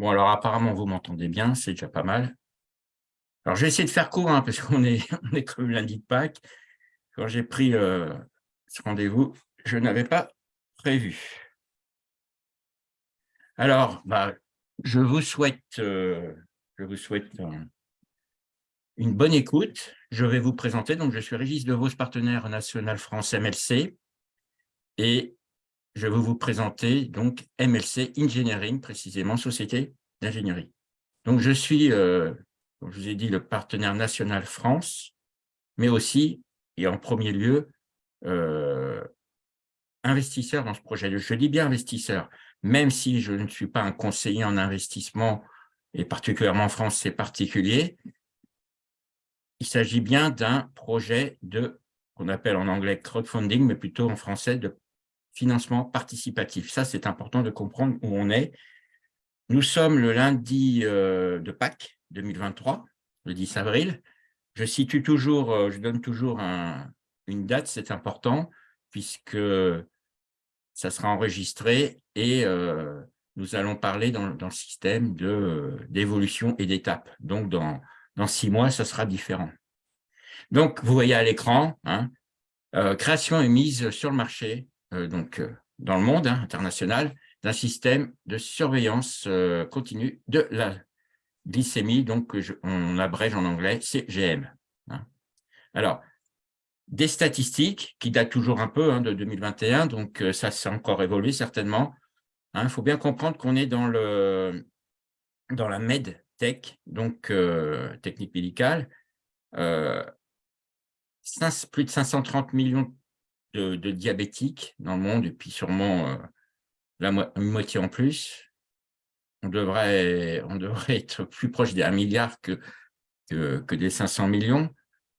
Bon, alors apparemment, vous m'entendez bien, c'est déjà pas mal. Alors, je vais de faire court, hein, parce qu'on est, lundi de Pâques. Quand j'ai pris euh, ce rendez-vous, je n'avais pas prévu. Alors, bah, je vous souhaite, euh, je une bonne écoute. Je vais vous présenter, donc je suis Régis DeVos, partenaire national France MLC, et je vais vous présenter donc MLC Engineering, précisément Société d'ingénierie. Donc, je suis, euh, comme je vous ai dit, le partenaire national France, mais aussi, et en premier lieu, euh, investisseur dans ce projet. Je dis bien investisseur, même si je ne suis pas un conseiller en investissement, et particulièrement en France, c'est particulier, il s'agit bien d'un projet de, qu'on appelle en anglais crowdfunding, mais plutôt en français de financement participatif. Ça, c'est important de comprendre où on est. Nous sommes le lundi euh, de Pâques 2023, le 10 avril. Je situe toujours, euh, je donne toujours une date, c'est important, puisque ça sera enregistré et euh, nous allons parler dans, le système d'évolution et d'étapes. Donc, dans, dans six mois, ça sera différent. Donc, vous voyez à l'écran, hein, création et mise sur le marché donc, euh, dans le monde hein, international d'un système de surveillance euh, continue de la glycémie, donc on abrège en anglais CGM. Hein. Alors, des statistiques qui datent toujours un peu hein, de 2021, donc ça s'est encore évolué certainement. Il faut bien comprendre qu'on est dans, le, dans la MedTech, donc technique médicale. plus de 530 millions de, diabétiques dans le monde, et puis sûrement euh, la moitié en plus. On devrait, on devrait être plus proche des 1 milliard que, que, des 500 millions.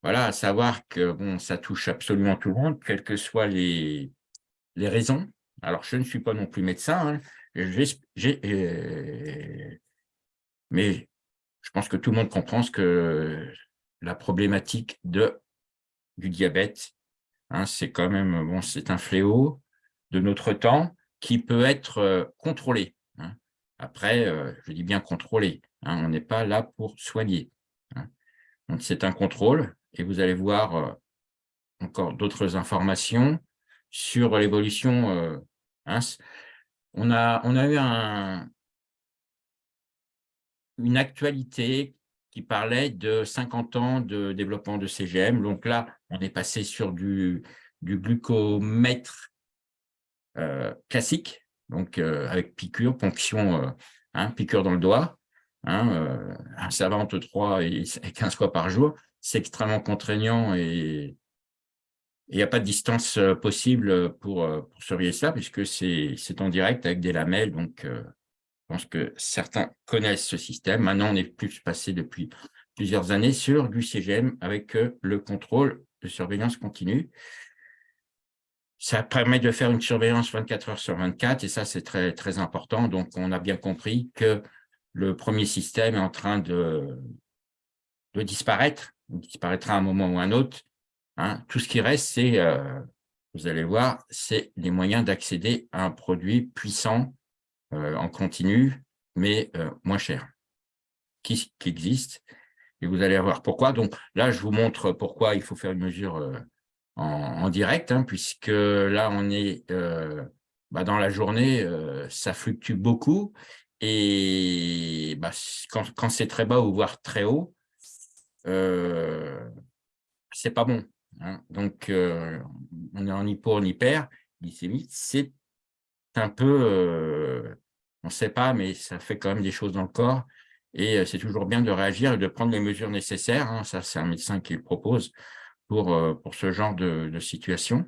Voilà, à savoir que bon, ça touche absolument tout le monde, quelles que soient les, les raisons. Alors, je ne suis pas non plus médecin, hein. euh, mais je pense que tout le monde comprend ce que la problématique de, du diabète Hein, c'est quand même bon, c'est un fléau de notre temps qui peut être euh, contrôlé. Hein. Après, euh, je dis bien contrôlé, hein, on n'est pas là pour soigner. Donc, c'est un contrôle et vous allez voir euh, encore d'autres informations sur l'évolution. on, a, on a eu un, une actualité qui parlait de 50 ans de développement de CGM. Donc là, on est passé sur du, glucomètre euh, classique, donc euh, avec piqûre, ponction, euh, hein, piqûre dans le doigt, hein, un savant entre 3 et 15 fois par jour. C'est extrêmement contraignant et il n'y a pas de distance possible pour, pour surveiller ça, puisque c'est en direct avec des lamelles, donc pense que certains connaissent ce système. Maintenant, on est plus passé depuis plusieurs années sur du CGM avec euh, le contrôle de surveillance continue. Ça permet de faire une surveillance 24 heures sur 24 et ça, c'est très, très important. Donc, on a bien compris que le premier système est en train de, disparaître. Il disparaîtra à un moment ou à un autre. Hein. Tout ce qui reste, c'est, euh, vous allez voir, c'est les moyens d'accéder à un produit puissant en continu, mais euh, moins cher, qui, qui, existe. Et vous allez voir pourquoi. Donc là, je vous montre pourquoi il faut faire une mesure euh, en, direct, hein, puisque là, on est bah, dans la journée, ça fluctue beaucoup. Et bah, quand, quand c'est très bas ou voire très haut, c'est pas bon. Hein. Donc, on est en hypo, en hyper, glycémie, c'est un peu on ne sait pas, mais ça fait quand même des choses dans le corps. Et euh, c'est toujours bien de réagir et de prendre les mesures nécessaires. Hein. Ça, c'est un médecin qui le propose pour, euh, ce genre de, situation.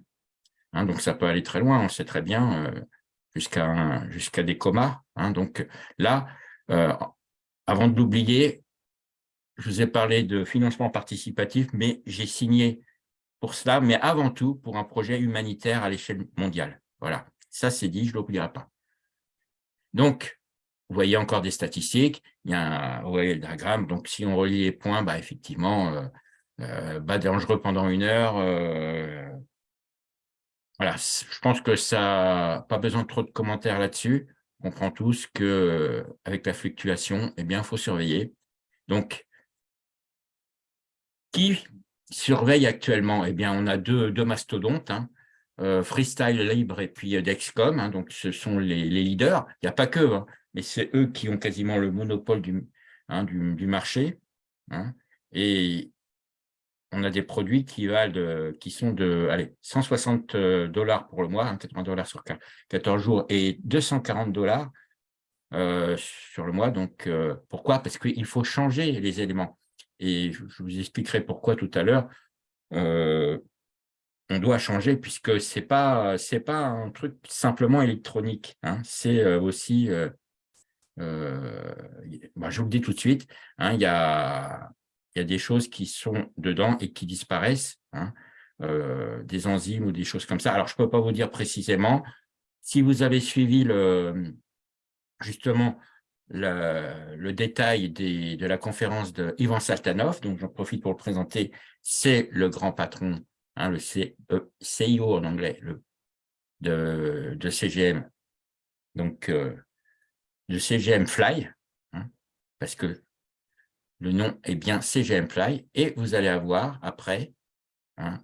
Hein. donc, ça peut aller très loin, on sait très bien, euh, jusqu'à jusqu'à des comas. Hein. donc là, avant de l'oublier, je vous ai parlé de financement participatif, mais j'ai signé pour cela, mais avant tout pour un projet humanitaire à l'échelle mondiale. Voilà, ça c'est dit, je ne l'oublierai pas. Donc, vous voyez encore des statistiques, il y a un, vous voyez le diagramme, donc si on relie les points, bah, effectivement, euh, euh bas dangereux pendant une heure, euh, voilà, je pense que ça pas besoin de trop de commentaires là-dessus. comprend tous qu'avec la fluctuation, eh bien, il faut surveiller. Donc, qui surveille actuellement? Eh bien, on a deux, deux mastodontes, hein. Euh, Freestyle Libre et puis Dexcom, hein. donc ce sont les, leaders. Il n'y a pas que, hein, mais c'est eux qui ont quasiment le monopole du, du, marché. Et on a des produits qui qui sont de allez, 160 euh, dollars pour le mois, 80 dollars sur 14 jours, et 240 dollars euh, sur le mois. Donc, pourquoi? Parce qu'il faut changer les éléments et je vous expliquerai pourquoi tout à l'heure, euh, on doit changer puisque ce n'est pas, pas un truc simplement électronique, hein. c'est euh, aussi, euh, bah, je vous le dis tout de suite, hein, il y, a, y, a, des choses qui sont dedans et qui disparaissent, hein, des enzymes ou des choses comme ça. Alors, je ne peux pas vous dire précisément, si vous avez suivi le, justement le, détail de la conférence de Ivan Saltanov, donc j'en profite pour le présenter, c'est le grand patron, hein, le CIO en anglais, le, de, CGM, donc euh, de CGM Fly, hein, parce que le nom est bien CGM Fly, et vous allez avoir après hein,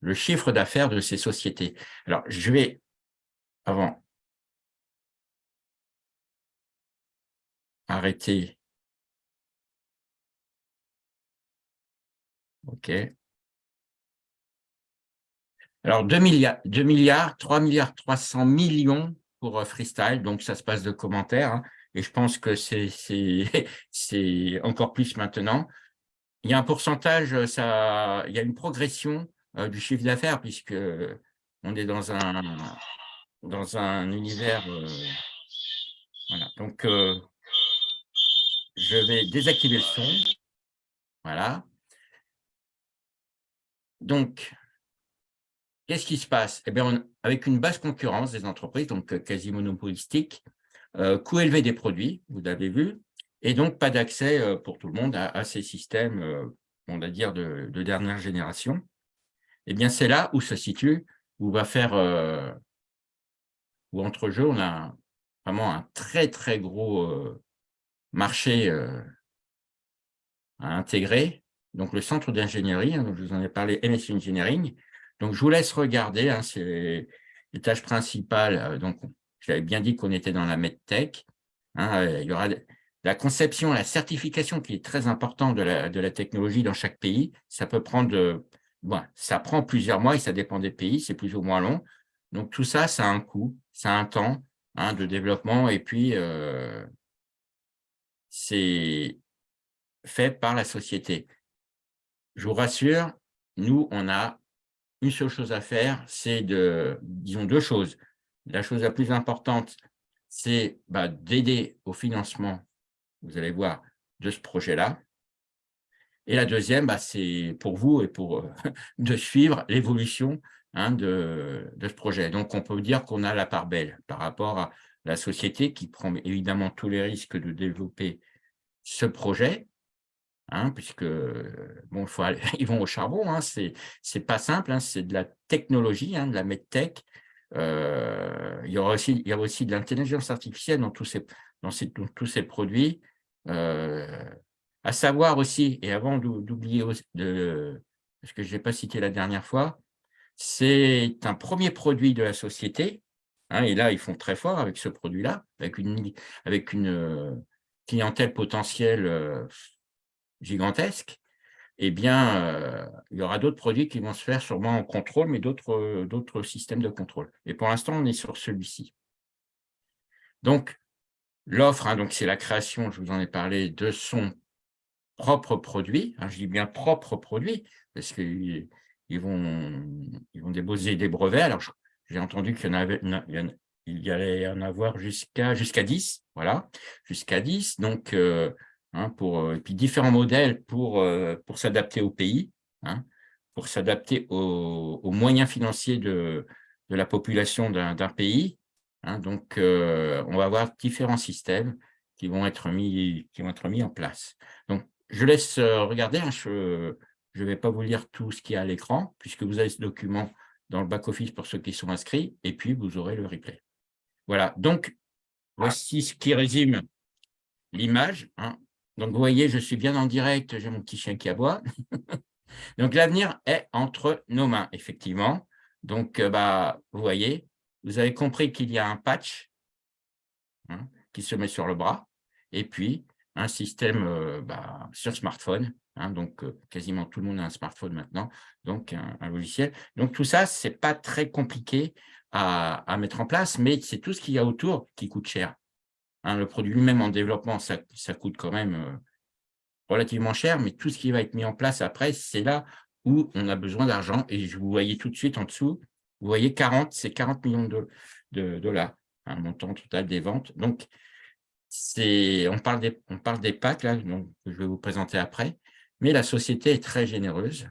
le chiffre d'affaires de ces sociétés. Alors, je vais, avant arrêter. OK. Alors, 2 milliards, 2 milliards, 3 milliards 300 millions pour euh, Freestyle, donc ça se passe de commentaires, hein, et je pense que c'est encore plus maintenant. Il y a un pourcentage, euh, ça, il y a une progression euh, du chiffre d'affaires, puisque on est dans un, dans un univers... voilà, donc je vais désactiver le son. Voilà. Donc, qu'est-ce qui se passe? Eh avec une basse concurrence des entreprises, donc euh, quasi monopolistique, euh, coût élevé des produits, vous l'avez vu, et donc pas d'accès euh, pour tout le monde à, ces systèmes, on va dire, de, dernière génération. Eh bien, c'est là où se situe, où va faire, où entre jeux, on a vraiment un très, très gros marché à intégrer, donc le centre d'ingénierie, hein, je vous en ai parlé, MS Engineering. Donc, je vous laisse regarder, hein, c'est les tâches principales. Euh, donc, j'avais bien dit qu'on était dans la MedTech. Hein, euh, il y aura la conception, la certification qui est très importante de la, technologie dans chaque pays. Ça peut prendre, bon, ça prend plusieurs mois et ça dépend des pays, c'est plus ou moins long. Donc, tout ça, ça a un coût, ça a un temps de développement et puis c'est fait par la société. Je vous rassure, nous, on a une seule chose à faire, c'est de, disons deux choses. La chose la plus importante, c'est bah, d'aider au financement, vous allez voir, de ce projet-là. Et la deuxième, bah, c'est pour vous et pour euh, de suivre l'évolution hein, de, de, ce projet. Donc, on peut dire qu'on a la part belle par rapport à la société qui prend évidemment tous les risques de développer ce projet, hein, puisque bon, faut ils vont au charbon, hein, c'est pas simple, hein, c'est de la technologie, hein, de la medtech. Euh, il, y aura aussi, il y a aussi de l'intelligence artificielle dans tous ces, dans, ces, tous ces produits. Euh, à savoir aussi, et avant d'oublier, parce que je n'ai pas cité la dernière fois, c'est un premier produit de la société, Hein, et là, ils font très fort avec ce produit-là, avec une, avec une euh, clientèle potentielle euh, gigantesque. Eh bien, euh, il y aura d'autres produits qui vont se faire sûrement en contrôle, mais d'autres systèmes de contrôle. Et pour l'instant, on est sur celui-ci. Donc, l'offre, hein, c'est la création, je vous en ai parlé, de son propre produit. Hein, je dis bien propre produit, parce qu'ils ils vont, ils vont déposer des brevets. Alors, j'ai entendu qu'il y en avait, il y allait en avoir jusqu'à jusqu'à 10, voilà, jusqu'à 10. Donc, euh, hein, pour, euh, et puis différents modèles pour, euh, pour s'adapter au pays, hein, pour s'adapter aux, moyens financiers de, de la population d'un pays. Hein. donc, on va avoir différents systèmes qui vont être mis, qui vont être mis en place. Donc, je laisse regarder, je ne vais pas vous lire tout ce qu'il y a à l'écran, puisque vous avez ce document dans le back-office pour ceux qui sont inscrits, et puis vous aurez le replay. Voilà, donc voici ce qui résume l'image. Hein. Donc, vous voyez, je suis bien en direct, j'ai mon petit chien qui aboie. Donc, l'avenir est entre nos mains, effectivement. Donc, euh, bah, vous voyez, vous avez compris qu'il y a un patch hein, qui se met sur le bras et puis un système euh, bah, sur smartphone. Hein, donc, euh, quasiment tout le monde a un smartphone maintenant, donc un, logiciel. Donc, tout ça, ce n'est pas très compliqué à, mettre en place, mais c'est tout ce qu'il y a autour qui coûte cher. Hein, le produit lui-même en développement, ça, coûte quand même relativement cher, mais tout ce qui va être mis en place après, c'est là où on a besoin d'argent. Et vous voyez tout de suite en dessous, vous voyez 40, c'est 40 millions de, dollars, un montant total des ventes. Donc, on parle, des, on parle des packs, là, donc, que je vais vous présenter après, mais la société est très généreuse.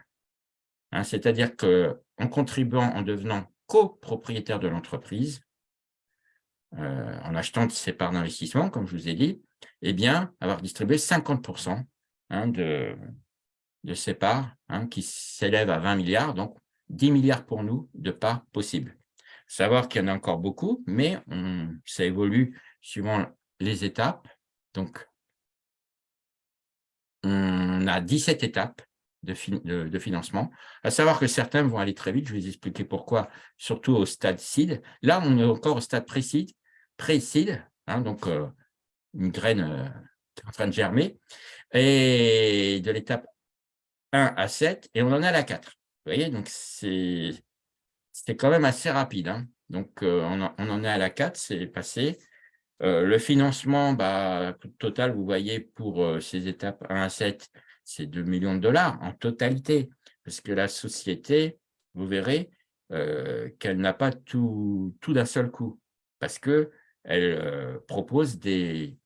Hein, c'est-à-dire qu'en contribuant, en devenant copropriétaire de l'entreprise, euh, en achetant ses parts d'investissement, comme je vous ai dit, eh bien, avoir distribué 50% Hein, de, de ces parts hein, qui s'élèvent à 20 milliards, donc 10 milliards pour nous de parts possibles. Savoir qu'il y en a encore beaucoup, mais ça évolue suivant les étapes. Donc, on a 17 étapes de, de, financement, à savoir que certains vont aller très vite, je vais vous expliquer pourquoi, surtout au stade seed. Là, on est encore au stade pré-seed, pré-seed hein, donc euh, une graine euh, en train de germer, et de l'étape 1 à 7, et on en a la 4. Vous voyez, donc c'était quand même assez rapide. Hein. Donc, euh, on, en est à la 4, c'est passé. Le financement, bah, total, vous voyez, pour ces étapes 1 à 7, c'est 2 millions de dollars en totalité, parce que la société, vous verrez qu'elle n'a pas tout, tout d'un seul coup, parce qu'elle propose des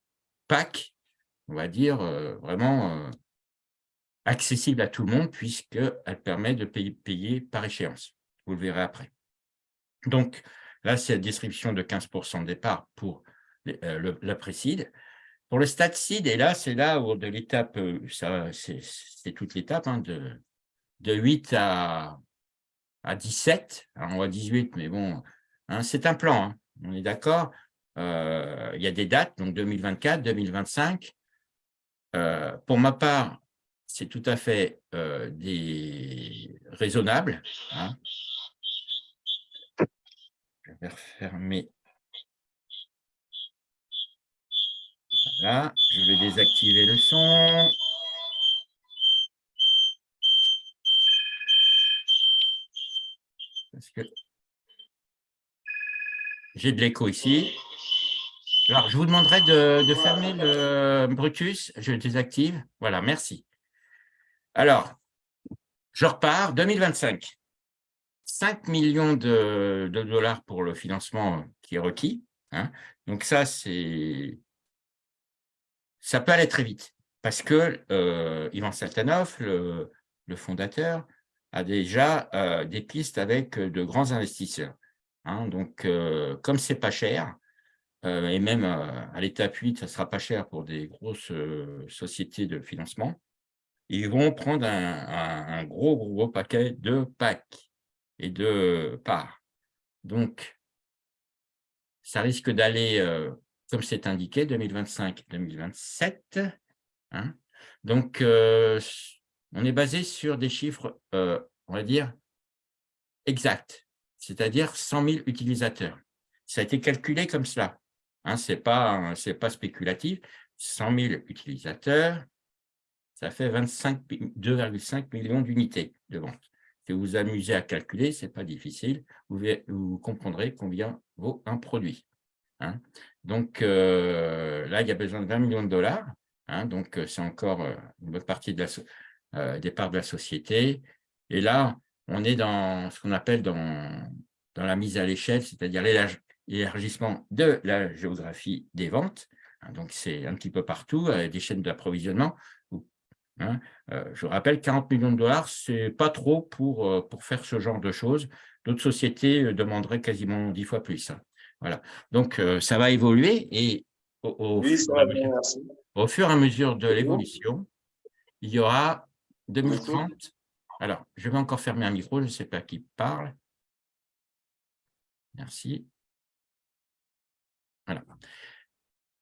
packs on va dire, euh, vraiment euh, accessible à tout le monde puisqu'elle permet de payer, par échéance. Vous le verrez après. Donc, là, c'est la distribution de 15% de départ pour euh, la précide. Pour le stade seed, et là, c'est là où de l'étape, c'est toute l'étape, hein, de, de 8 à, à 17, alors on voit 18, mais bon, hein, c'est un plan, hein, on est d'accord. Il y a des dates, donc 2024, 2025, euh, pour ma part, c'est tout à fait euh, raisonnable. Hein. Je vais refermer. Voilà, je vais désactiver le son. Parce que j'ai de l'écho ici. Alors, je vous demanderai de, fermer le Brutus. Je désactive. Voilà, merci. Alors, je repars. 2025. 5 millions de, dollars pour le financement qui est requis. Hein. Donc ça, c'est ça peut aller très vite parce que euh, Ivan Saltanov, le, fondateur, a déjà euh, des pistes avec de grands investisseurs. Hein. Donc, euh, comme c'est pas cher, euh, et même à l'étape 8, ça ne sera pas cher pour des grosses euh, sociétés de financement, ils vont prendre un, gros, gros, paquet de packs et de parts. Donc, ça risque d'aller, euh, comme c'est indiqué, 2025-2027. Hein. Donc, on est basé sur des chiffres, on va dire, exacts, c'est-à-dire 100 000 utilisateurs. Ça a été calculé comme cela. Hein, Ce n'est pas, spéculatif. 100 000 utilisateurs, ça fait 2,5 millions d'unités de vente. Si vous vous amusez à calculer, ce n'est pas difficile. Vous, comprendrez combien vaut un produit. Hein. Donc euh, là, il y a besoin de 20 millions de dollars. Hein. donc euh, c'est encore euh, une bonne partie de la, des parts de la société. Et là, on est dans ce qu'on appelle dans, dans la mise à l'échelle, c'est-à-dire l'élargissement de la géographie des ventes. Hein, donc, c'est un petit peu partout, des chaînes d'approvisionnement. Hein, euh, je rappelle, 40 millions de dollars, ce n'est pas trop pour, euh, pour faire ce genre de choses. D'autres sociétés euh, demanderaient quasiment 10 fois plus. Hein. Voilà. Donc, ça va évoluer et au, fur et à mesure de l'évolution, il y aura 2030. Alors, je vais encore fermer un micro, je ne sais pas qui parle. Merci. Voilà.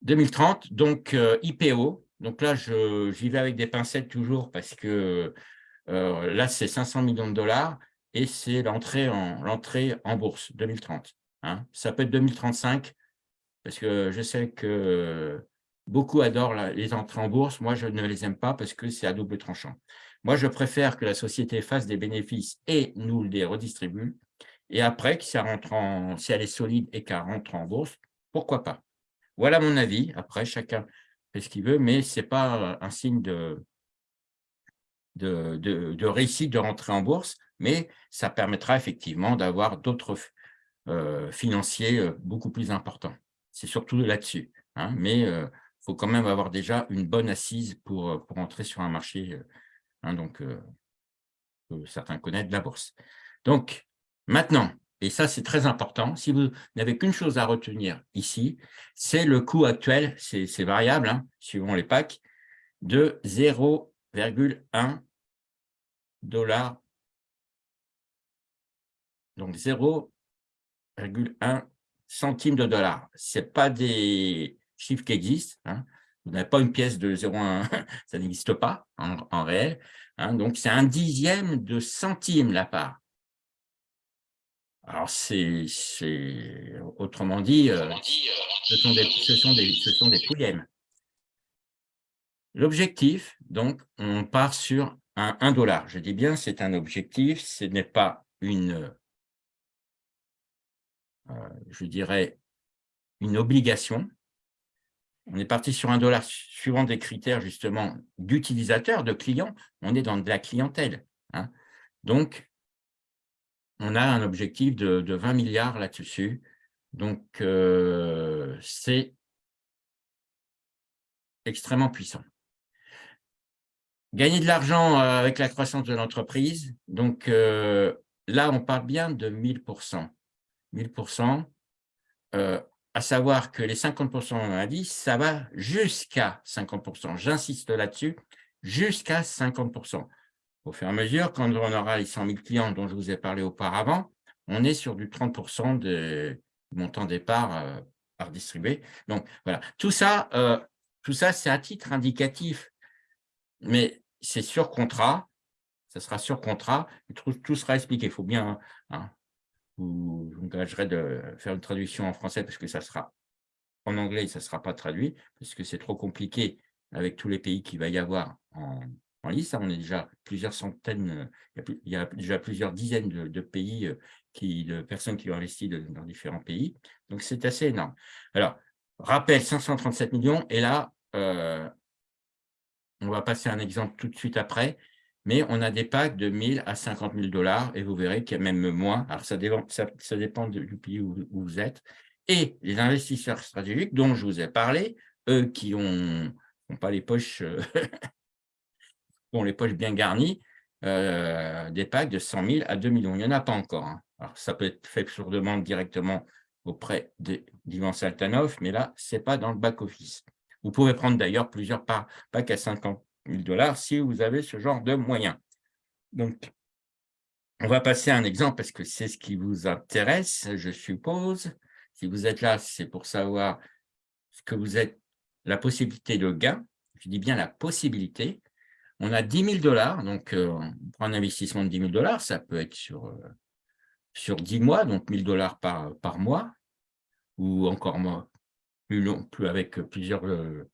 2030, donc euh, IPO. Donc là, j'y vais avec des pincettes toujours parce que euh, là, c'est 500 millions de dollars et c'est l'entrée en, bourse 2030. Hein. Ça peut être 2035 parce que je sais que beaucoup adorent les entrées en bourse. Moi, je ne les aime pas parce que c'est à double tranchant. Moi, je préfère que la société fasse des bénéfices et nous les redistribue. Et après, en, si elle est solide et qu'elle rentre en bourse, pourquoi pas Voilà mon avis. Après, chacun fait ce qu'il veut, mais ce n'est pas un signe de, de, de, réussite de rentrer en bourse, mais ça permettra effectivement d'avoir d'autres euh, financiers euh, beaucoup plus importants. C'est surtout là-dessus. Hein, mais il euh, faut quand même avoir déjà une bonne assise pour, pour entrer sur un marché Hein, donc, euh, certains connaissent la bourse. Donc, maintenant, et ça c'est très important, si vous n'avez qu'une chose à retenir ici, c'est le coût actuel, c'est variable, hein, suivant les packs, de 0,1 dollar. Donc 0,1 centime de dollar. Ce pas des chiffres qui existent. Hein. Vous n'avez pas une pièce de 0,1, ça n'existe pas en, réel. Hein. donc, c'est un dixième de centime la part. Alors, c'est, autrement dit, euh, ce sont des, ce sont des, ce sont des L'objectif, donc, on part sur un 1 dollar. Je dis bien, c'est un objectif, ce n'est pas une, euh, je dirais, une obligation, on est parti sur un dollar suivant des critères justement d'utilisateurs, de clients. On est dans de la clientèle. Hein. Donc, on a un objectif de, 20 milliards là-dessus. Donc, euh, c'est extrêmement puissant. Gagner de l'argent euh, avec la croissance de l'entreprise. Donc, euh, là, on parle bien de 1000%. 1000%, à savoir que les 50% on a dit, ça va jusqu'à 50%. J'insiste là-dessus, jusqu'à 50%. Au fur et à mesure, quand on aura les 100 000 clients dont je vous ai parlé auparavant, on est sur du 30% de montant départ euh, par distribué. Donc, voilà. Tout ça, euh, ça c'est à titre indicatif, mais c'est sur contrat, ça sera sur contrat, tout, sera expliqué. Il faut bien, hein, vous engagerez de faire une traduction en français parce que ça sera en anglais, ça ne sera pas traduit parce que c'est trop compliqué avec tous les pays qu'il va y avoir en, On est déjà plusieurs centaines, il y a, déjà plusieurs dizaines de, pays, euh, qui, de personnes qui ont investi dans différents pays. Donc, c'est assez énorme. Alors, rappel, 537 millions. Et là, euh, on va passer un exemple tout de suite après mais on a des packs de 1000 à 50 000 dollars et vous verrez qu'il y a même moins. Alors, ça dépend, ça, dépend du pays où, vous êtes. Et les investisseurs stratégiques dont je vous ai parlé, eux qui n'ont pas les poches, euh, ont les poches bien garnies, euh, des packs de 100 000 à 2 millions. Il n'y en a pas encore. Hein. Alors, ça peut être fait sur demande directement auprès d'Ivan Saltanov, mais là, ce n'est pas dans le back-office. Vous pouvez prendre d'ailleurs plusieurs packs à 50 dollars si vous avez ce genre de moyens. Donc, on va passer à un exemple parce que c'est ce qui vous intéresse, je suppose. Si vous êtes là, c'est pour savoir ce que vous êtes, la possibilité de gain. Je dis bien la possibilité. On a 10 000 dollars, donc euh, on prend un investissement de 10 000 dollars, ça peut être sur, euh, sur 10 mois, donc 1000 dollars par, mois, ou encore moins, plus avec plusieurs euh,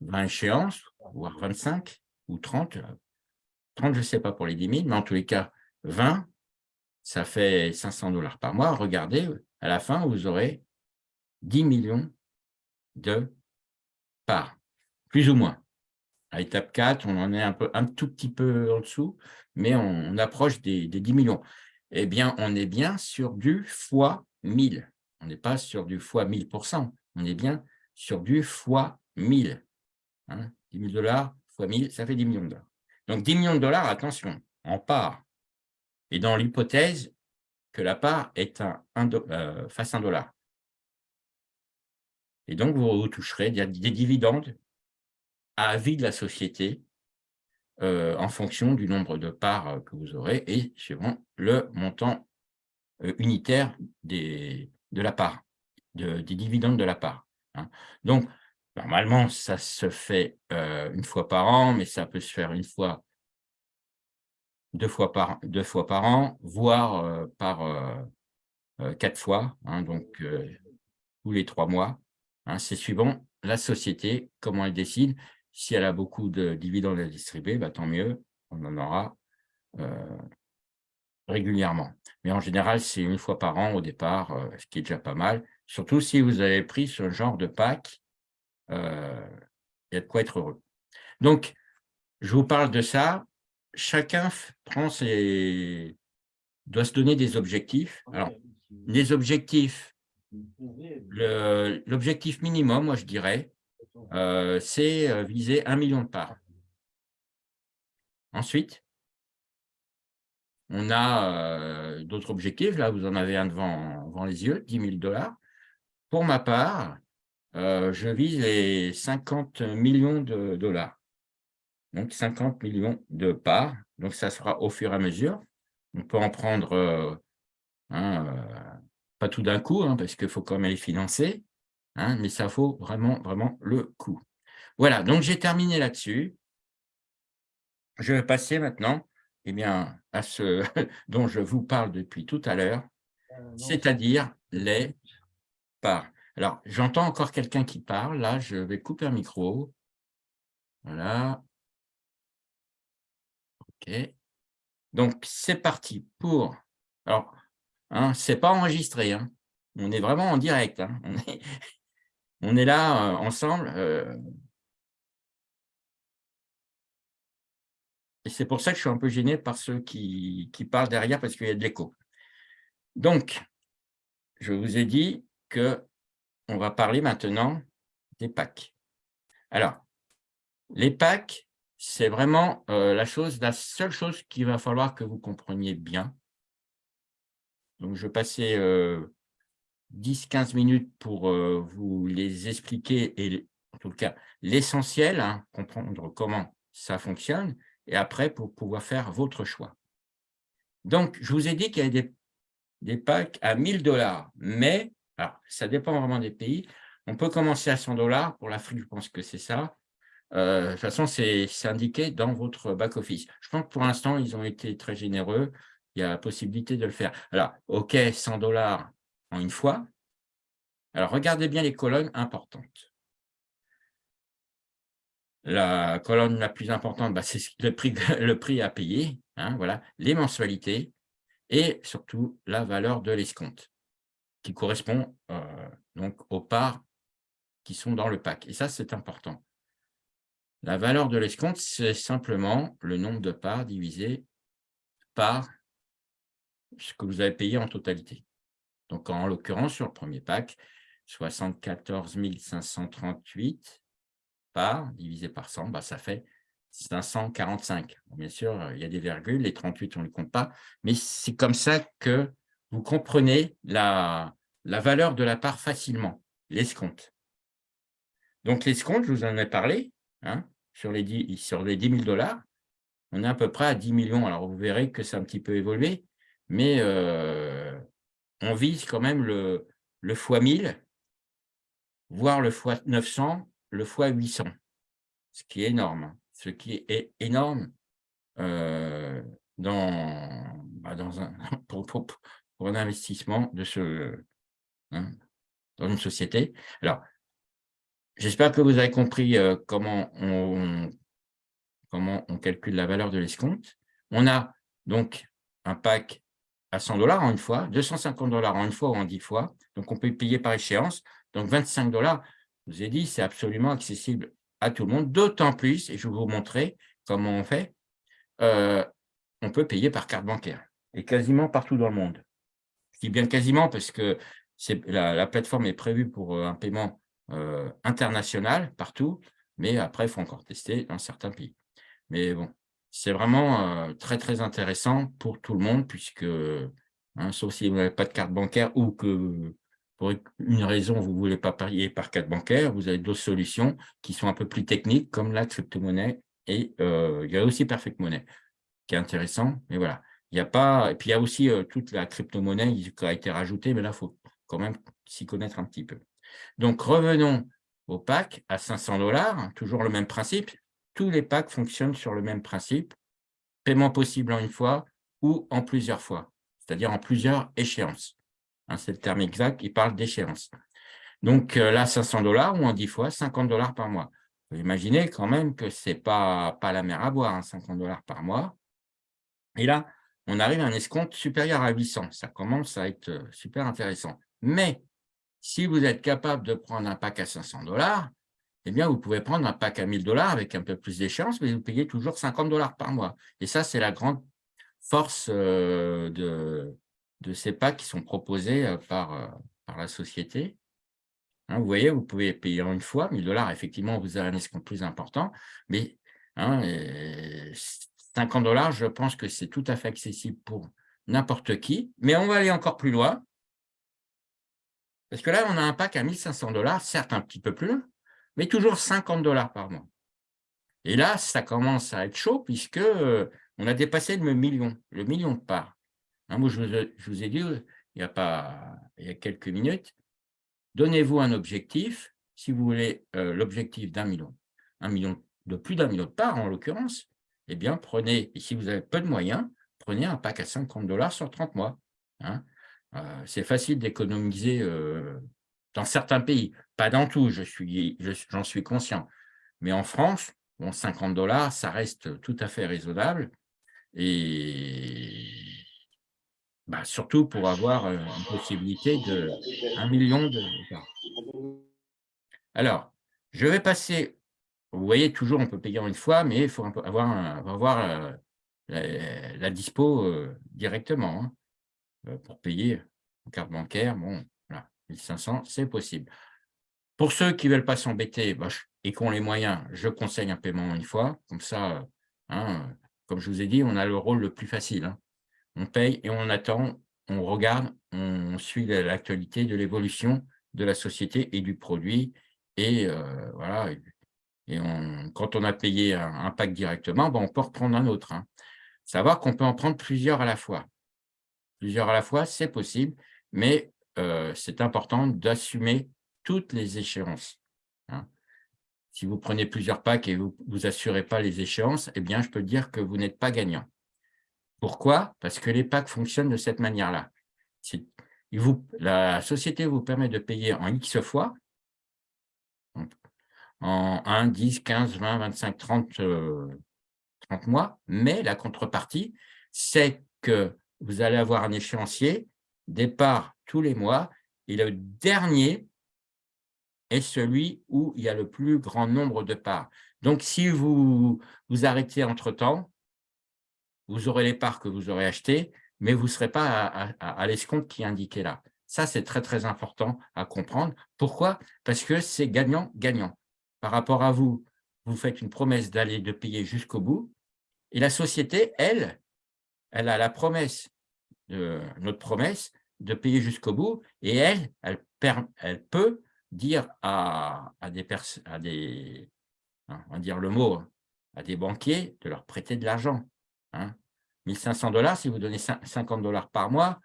20 échéances, voire 25 ou 30. 30, je ne sais pas pour les 10 000, mais en tous les cas, 20, ça fait 500 dollars par mois. Regardez, à la fin, vous aurez 10 millions de parts, plus ou moins. À étape 4, on en est un, peu, un tout petit peu en dessous, mais on, approche des, des, 10 millions. Eh bien, on est bien sur du fois 1000. On n'est pas sur du fois 1000%. On est bien sur du fois 1000. 10 hein, 000 dollars fois 1000, ça fait 10 millions de dollars. Donc 10 millions de dollars, attention, en part. Et dans l'hypothèse que la part est un, euh, fasse un dollar. Et donc, vous toucherez des, dividendes à vie de la société euh, en fonction du nombre de parts euh, que vous aurez et suivant le montant unitaire des, de la part, des dividendes de la part. hein. Donc, normalement, ça se fait une fois par an, mais ça peut se faire une fois, deux fois par, deux fois par an, voire par quatre fois, hein, donc tous les trois mois. Hein. C'est suivant la société, comment elle décide. Si elle a beaucoup de dividendes à distribuer, bah, tant mieux, on en aura régulièrement. Mais en général, c'est une fois par an au départ, ce qui est déjà pas mal. Surtout si vous avez pris ce genre de pack, il y a de quoi être heureux. Donc, je vous parle de ça. Chacun prend ses... doit se donner des objectifs. Alors, les objectifs, l'objectif minimum, moi je dirais, c'est viser un million de parts. Ensuite, on a d'autres objectifs. Là, vous en avez un devant, les yeux, 10 000 dollars. Pour ma part, je vise les 50 millions de dollars. Donc, 50 millions de parts. Donc, ça sera au fur et à mesure. On peut en prendre, hein, pas tout d'un coup, hein, parce qu'il faut quand même les financer, hein, mais ça vaut vraiment, vraiment le coup. Voilà, donc j'ai terminé là-dessus. Je vais passer maintenant eh bien, à ce dont je vous parle depuis tout à l'heure, euh, c'est-à-dire les parts. Alors, j'entends encore quelqu'un qui parle. Là, je vais couper un micro. Voilà. OK. Donc, c'est parti pour... Alors, hein, ce n'est pas enregistré. Hein. On est vraiment en direct. Hein. On, est... On, est, là euh, ensemble. Euh, Et c'est pour ça que je suis un peu gêné par ceux qui, parlent derrière parce qu'il y a de l'écho. Donc, je vous ai dit qu'on va parler maintenant des packs. Alors, les packs, c'est vraiment euh, la, chose, la seule chose qu'il va falloir que vous compreniez bien. Donc, je vais passer 10-15 minutes pour euh, vous les expliquer et en tout cas l'essentiel, hein, comprendre comment ça fonctionne et après pour pouvoir faire votre choix. Donc, je vous ai dit qu'il y a des, des packs à 1000 dollars, mais alors, ça dépend vraiment des pays. On peut commencer à 100 dollars. Pour l'Afrique, je pense que c'est ça. Euh, de toute façon, c'est indiqué dans votre back-office. Je pense que pour l'instant, ils ont été très généreux. Il y a la possibilité de le faire. Alors, OK, 100 dollars en une fois. Alors, regardez bien les colonnes importantes. La colonne la plus importante, bah, c'est le prix, le prix à payer, hein, voilà, les mensualités et surtout la valeur de l'escompte qui correspond euh, donc aux parts qui sont dans le pack. Et ça, c'est important. La valeur de l'escompte, c'est simplement le nombre de parts divisé par ce que vous avez payé en totalité. Donc, en l'occurrence, sur le premier pack, 74 538 par, divisé par 100, bah, ça fait 545. bien sûr, il y a des virgules, les 38, on ne les compte pas, mais c'est comme ça que vous comprenez la, valeur de la part facilement, l'escompte. Donc, l'escompte, je vous en ai parlé, hein, sur, les 10, sur les 10 000 dollars, on est à peu près à 10 millions. Alors, vous verrez que c'est un petit peu évolué, mais euh, on vise quand même le, le fois 1000, voire le fois 900 le fois 800, ce qui est énorme, ce qui est énorme euh, dans, bah, dans un, pour, un investissement de ce, hein, dans une société. Alors, j'espère que vous avez compris euh, comment, on, comment on calcule la valeur de l'escompte. On a donc un pack à 100 dollars en une fois, 250 dollars en une fois ou en 10 fois. Donc, on peut payer par échéance. Donc, 25 dollars, je vous ai dit, c'est absolument accessible à tout le monde, d'autant plus, et je vais vous montrer comment on fait, euh, on peut payer par carte bancaire, et quasiment partout dans le monde. Je dis bien quasiment parce que la, la, plateforme est prévue pour euh, un paiement euh, international partout, mais après, il faut encore tester dans certains pays. Mais bon, c'est vraiment très, très intéressant pour tout le monde, puisque, hein, sauf si vous n'avez pas de carte bancaire ou que pour une raison, vous ne voulez pas payer par carte bancaire, vous avez d'autres solutions qui sont un peu plus techniques, comme la crypto-monnaie, et il y a aussi Perfect Money, qui est intéressant, mais voilà. Il et puis il y a aussi toute la crypto-monnaie qui a été rajoutée, mais là, il faut quand même s'y connaître un petit peu. Donc, revenons au pack à 500 dollars, toujours le même principe. Tous les packs fonctionnent sur le même principe. Paiement possible en une fois ou en plusieurs fois, c'est-à-dire en plusieurs échéances. Hein, c'est le terme exact, il parle d'échéance. Donc euh, là, 500 dollars ou en 10 fois, 50 dollars par mois. Vous imaginez quand même que ce n'est pas, pas la mer à boire, 50 hein, dollars par mois. Et là, on arrive à un escompte supérieur à 800. Ça commence à être euh, super intéressant. Mais si vous êtes capable de prendre un pack à 500 dollars, eh bien, vous pouvez prendre un pack à 1000 dollars avec un peu plus d'échéance, mais vous payez toujours 50 dollars par mois. Et ça, c'est la grande force euh, de, de ces packs qui sont proposés euh, par, par la société. Hein, vous voyez, vous pouvez payer en une fois, 1000 dollars, effectivement, vous avez un escompte plus important, mais hein, 50 dollars, je pense que c'est tout à fait accessible pour n'importe qui. Mais on va aller encore plus loin. Parce que là, on a un pack à 1500 dollars, certes un petit peu plus mais toujours 50 dollars par mois. Et là, ça commence à être chaud puisque euh, on a dépassé le million, le million de parts. Hein, moi, je vous, ai dit il y a, pas, il y a quelques minutes, donnez-vous un objectif, si vous voulez euh, l'objectif d'un million, un million de plus d'un million de parts en l'occurrence, eh bien, prenez, si vous avez peu de moyens, prenez un pack à 50 dollars sur 30 mois. Hein. Euh, c'est facile d'économiser euh, dans certains pays, pas dans tout, j'en suis, suis conscient. Mais en France, bon, 50 dollars, ça reste tout à fait raisonnable. Et bah, surtout pour avoir euh, une possibilité de 1 million de Alors, je vais passer vous voyez, toujours, on peut payer en une fois, mais il faut avoir, avoir euh, la, dispo euh, directement hein, pour payer en carte bancaire. Bon, 1500, c'est possible. Pour ceux qui ne veulent pas s'embêter bah, et qui ont les moyens, je conseille un paiement en une fois. Comme ça, hein, comme je vous ai dit, on a le rôle le plus facile. Hein. On paye et on attend, on regarde, on suit l'actualité de l'évolution de la société et du produit. Et voilà, et quand on a payé un, pack directement, ben, on peut reprendre un autre. Hein. Savoir qu'on peut en prendre plusieurs à la fois. Plusieurs à la fois, c'est possible, mais euh, c'est important d'assumer toutes les échéances. Hein. Si vous prenez plusieurs packs et vous vous assurez pas les échéances, eh bien, je peux dire que vous n'êtes pas gagnant. Pourquoi? Parce que les packs fonctionnent de cette manière-là. La société vous permet de payer en X fois, en 1, 10, 15, 20, 25, 30, 30 mois, mais la contrepartie, c'est que vous allez avoir un échéancier, départ tous les mois, et le dernier est celui où il y a le plus grand nombre de parts. Donc, si vous vous arrêtez entre-temps, vous aurez les parts que vous aurez achetées, mais vous ne serez pas à, à l'escompte qui est indiqué là. Ça, c'est très, très important à comprendre. Pourquoi? Parce que c'est gagnant-gagnant par rapport à vous, vous faites une promesse d'aller de payer jusqu'au bout, et la société, elle, elle a la promesse, notre promesse, de payer jusqu'au bout, et elle, elle, peut dire à, des personnes, à des, hein, on va dire le mot, à des banquiers de leur prêter de l'argent. Hein. 1500 dollars, si vous donnez 50 dollars par mois,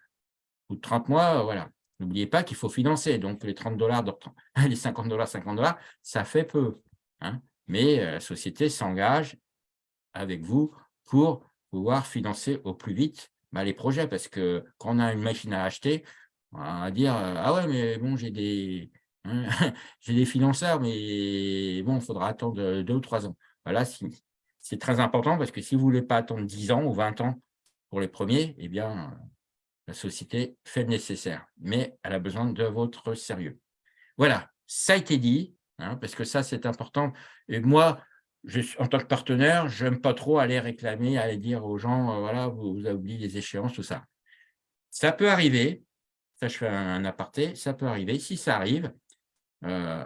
ou 30 mois, voilà, N'oubliez pas qu'il faut financer. Donc, les 30 dollars, les 50 dollars, 50 dollars, ça fait peu. Hein. Mais euh, la société s'engage avec vous pour pouvoir financer au plus vite bah, les projets. Parce que quand on a une machine à acheter, on va dire euh, Ah ouais, mais bon, j'ai des, hein, des financeurs, mais bon, il faudra attendre deux ou trois ans. Voilà, c'est très important parce que si vous ne voulez pas attendre 10 ans ou 20 ans pour les premiers, eh bien, la société fait le nécessaire, mais elle a besoin de votre sérieux. Voilà, ça a été dit, hein, parce que ça, c'est important. Et moi, en tant que partenaire, je n'aime pas trop aller réclamer, aller dire aux gens, euh, voilà, vous, avez oublié les échéances, tout ça. Ça peut arriver, ça je fais un, aparté, ça peut arriver. Si ça arrive, euh,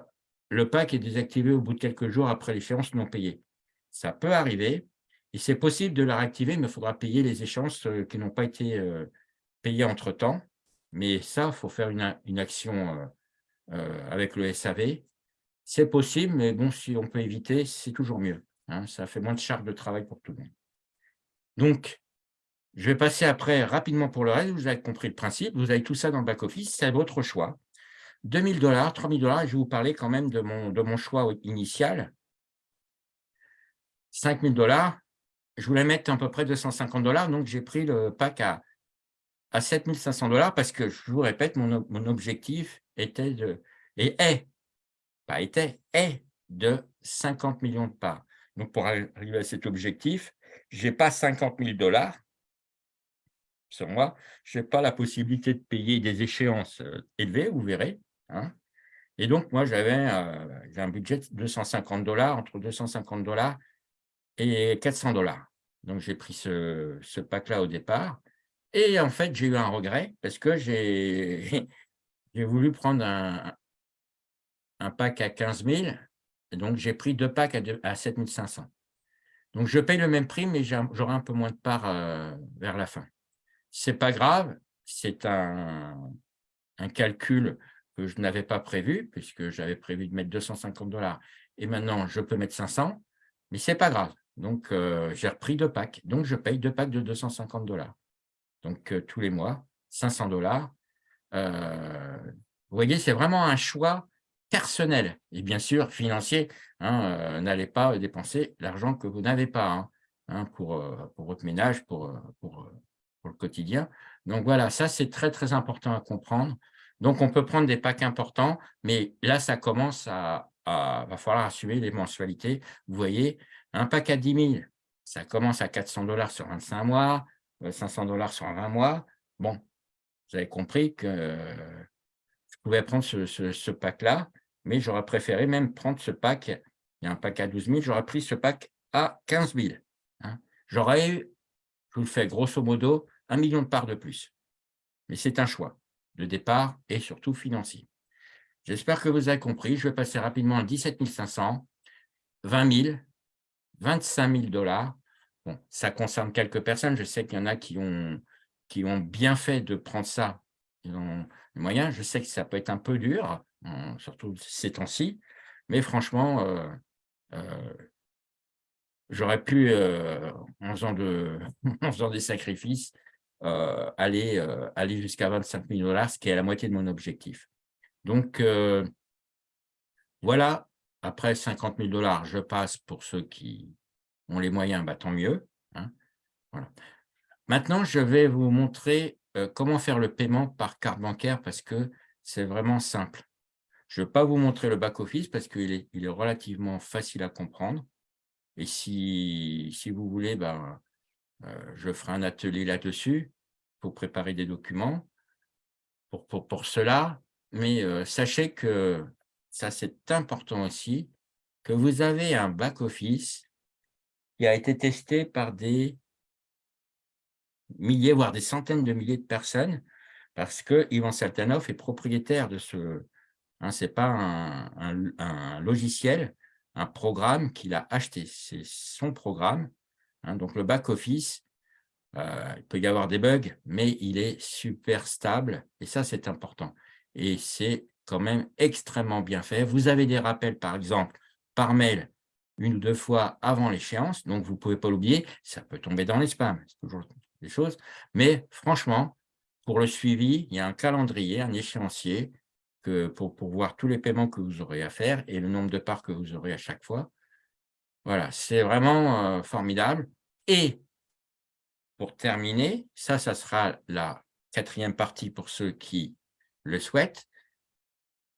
le pack est désactivé au bout de quelques jours après l'échéance non payée. Ça peut arriver, et c'est possible de la réactiver, mais il faudra payer les échéances euh, qui n'ont pas été payer entre-temps, mais ça, il faut faire une, action avec le SAV. C'est possible, mais bon, si on peut éviter, c'est toujours mieux. Hein. ça fait moins de charge de travail pour tout le monde. Donc, je vais passer après rapidement pour le reste. Vous avez compris le principe. Vous avez tout ça dans le back-office. C'est votre choix. 2000 dollars, 3000 dollars, je vais vous parler quand même de mon, choix initial. 5000 dollars, je voulais mettre à peu près 250 dollars, donc j'ai pris le pack à, à 7500 dollars parce que, je vous répète, mon, mon objectif était de, et est, pas était, est de 50 millions de parts. Donc, pour arriver à cet objectif, je n'ai pas 50 000 dollars sur moi, je n'ai pas la possibilité de payer des échéances euh, élevées, vous verrez. Hein. Et donc, moi, j'avais euh, un budget de 250 dollars, entre 250 dollars et 400 dollars. Donc, j'ai pris ce, ce pack-là au départ. Et en fait, j'ai eu un regret parce que j'ai voulu prendre un, un pack à 15 000. Et donc, j'ai pris deux packs à, à 7 500. Donc, je paye le même prix, mais j'aurai un peu moins de parts euh, vers la fin. Ce n'est pas grave, c'est un, un, calcul que je n'avais pas prévu, puisque j'avais prévu de mettre 250 dollars, et maintenant, je peux mettre 500, mais ce n'est pas grave. Donc, euh, j'ai repris deux packs. Donc, je paye deux packs de 250 dollars. Donc, euh, tous les mois, 500 dollars. vous voyez, c'est vraiment un choix personnel et bien sûr financier. Hein, euh, n'allez pas dépenser l'argent que vous n'avez pas hein, hein, pour, euh, pour, votre ménage, pour, euh, pour, le quotidien. Donc voilà, ça c'est très très important à comprendre. Donc on peut prendre des packs importants, mais là ça commence à, à va falloir assumer les mensualités. Vous voyez, un pack à 10 000, ça commence à 400 dollars sur 25 mois, 500 dollars sur 20 mois. Bon, vous avez compris que je pouvais prendre ce, ce pack-là mais j'aurais préféré même prendre ce pack, il y a un pack à 12 000, j'aurais pris ce pack à 15 000. Hein. J'aurais eu, je vous le fais grosso modo, un million de parts de plus. Mais c'est un choix de départ et surtout financier. J'espère que vous avez compris. Je vais passer rapidement à 17 500, 20 000, 25 000 dollars. Bon, ça concerne quelques personnes. Je sais qu'il y en a qui ont, qui ont bien fait de prendre ça. Ils ont les moyens. Je sais que ça peut être un peu dur surtout ces temps-ci. Mais franchement, euh, euh, j'aurais pu, euh, en, faisant de, des sacrifices, aller, aller jusqu'à 25 000 dollars, ce qui est la moitié de mon objectif. Donc, voilà, après 50 000 dollars, je passe pour ceux qui ont les moyens, bah, tant mieux. Hein. voilà. Maintenant, je vais vous montrer comment faire le paiement par carte bancaire parce que c'est vraiment simple. Je ne vais pas vous montrer le back-office parce qu'il est, relativement facile à comprendre. Et si, vous voulez, ben, euh, je ferai un atelier là-dessus pour préparer des documents pour cela. Mais euh, sachez que ça, c'est important aussi, que vous avez un back-office qui a été testé par des milliers, voire des centaines de milliers de personnes, parce que Ivan Saltanov est propriétaire de ce, Hein, ce n'est pas un, logiciel, un programme qu'il a acheté. C'est son programme. Hein, donc, le back-office, euh, il peut y avoir des bugs, mais il est super stable. Et ça, c'est important. Et c'est quand même extrêmement bien fait. Vous avez des rappels, par exemple, par mail, une ou deux fois avant l'échéance. Donc, vous ne pouvez pas l'oublier. Ça peut tomber dans les spams. C'est toujours des choses. Mais franchement, pour le suivi, il y a un calendrier, un échéancier pour, voir tous les paiements que vous aurez à faire et le nombre de parts que vous aurez à chaque fois. Voilà, c'est vraiment euh, formidable. Et pour terminer, ça, ça sera la quatrième partie pour ceux qui le souhaitent.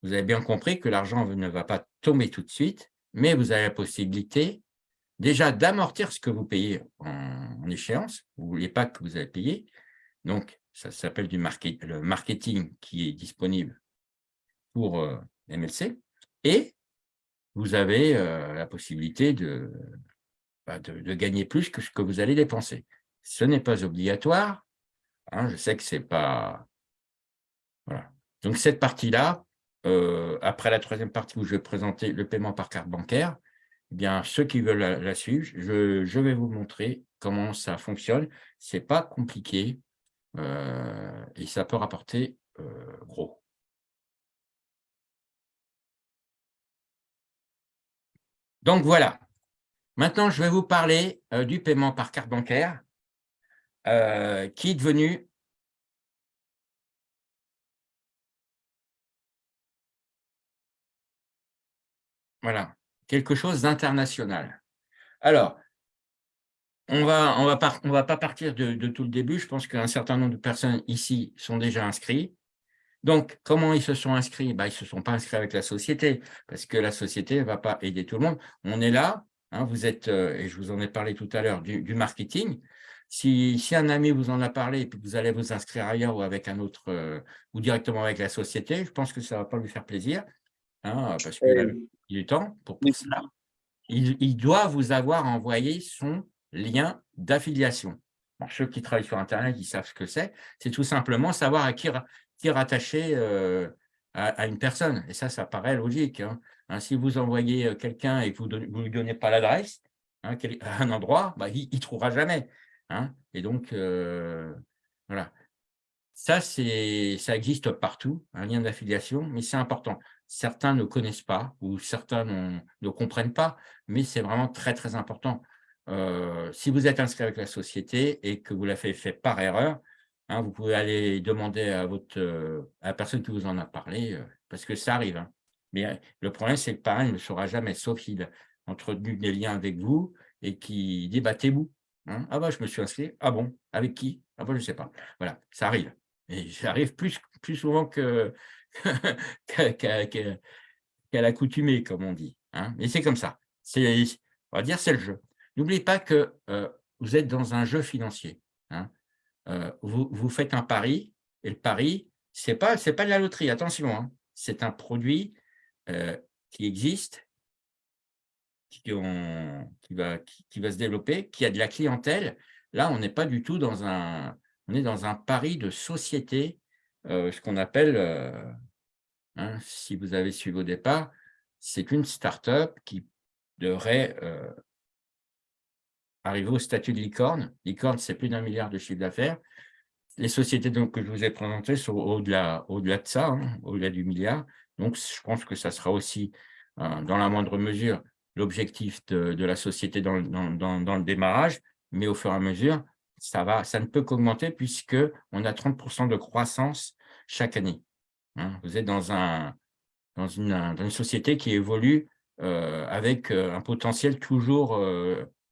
Vous avez bien compris que l'argent ne va pas tomber tout de suite, mais vous avez la possibilité déjà d'amortir ce que vous payez en, échéance. Ne voulez pas que vous allez payer. Donc, ça s'appelle du market, le marketing qui est disponible euh, MLC et vous avez euh, la possibilité bah, de, de, gagner plus que ce que vous allez dépenser. Ce n'est pas obligatoire. Hein, je sais que c'est pas... Voilà. Donc, cette partie-là, euh, après la troisième partie où je vais présenter le paiement par carte bancaire, eh bien, ceux qui veulent la, suivre, je, je, vais vous montrer comment ça fonctionne. Ce n'est pas compliqué et ça peut rapporter gros. Donc voilà. Maintenant, je vais vous parler euh, du paiement par carte bancaire euh, qui est devenu voilà, quelque chose d'international. Alors, on va, va, pas partir de, de, tout le début. Je pense qu'un certain nombre de personnes ici sont déjà inscrites. Donc, comment ils se sont inscrits? Bah, Ils ne se sont pas inscrits avec la société, parce que la société ne va pas aider tout le monde. On est là, hein, vous êtes, euh, et je vous en ai parlé tout à l'heure, du, marketing. Si, si, un ami vous en a parlé et puis vous allez vous inscrire ailleurs ou avec un autre, euh, ou directement avec la société, je pense que ça ne va pas lui faire plaisir, hein, parce qu'il a du temps pour, pour cela. Il, il, doit vous avoir envoyé son lien d'affiliation. ceux qui travaillent sur Internet, ils savent ce que c'est. C'est tout simplement savoir à qui, qui rattaché euh, à, une personne. Et ça, ça paraît logique. Hein. Hein, si vous envoyez euh, quelqu'un et que vous ne lui donnez pas l'adresse hein, un endroit, bah, il ne trouvera jamais. Et donc, euh, voilà. Ça, ça existe partout, un lien d'affiliation, mais c'est important. Certains ne connaissent pas ou certains ne comprennent pas, mais c'est vraiment très, très important. si vous êtes inscrit avec la société et que vous l'avez fait par erreur, Hein, vous pouvez aller demander à, votre, euh, à la personne qui vous en a parlé, euh, parce que ça arrive. Hein. Mais euh, le problème, c'est que pareil, il ne saura jamais, sauf s'il a entretenu des liens avec vous et qui dit battez-vous. Hein. Ah bah, je me suis inscrit. Ah bon? Avec qui? Ah bah, je ne sais pas. Voilà, ça arrive. Et ça arrive plus, plus souvent qu'à l'accoutumée, comme on dit. Mais c'est comme ça. On va dire c'est le jeu. N'oubliez pas que vous êtes dans un jeu financier. Euh, vous, faites un pari, et le pari, ce n'est pas, pas de la loterie, attention, hein. c'est un produit euh, qui existe, qui, va, qui, va se développer, qui a de la clientèle. Là, on n'est pas du tout dans un, on est dans un pari de société, euh, ce qu'on appelle, hein, si vous avez suivi au départ, c'est une start-up qui devrait arriver au statut de licorne. Licorne, c'est plus d'un milliard de chiffre d'affaires. Les sociétés donc, que je vous ai présentées sont au-delà au -delà de ça, hein, au-delà du milliard. Donc, je pense que ça sera aussi, euh, dans la moindre mesure, l'objectif de, la société dans, le démarrage, mais au fur et à mesure, ça, va, ça ne peut qu'augmenter puisqu'on a 30% de croissance chaque année. Hein. Vous êtes dans une société qui évolue euh, avec euh, un potentiel toujours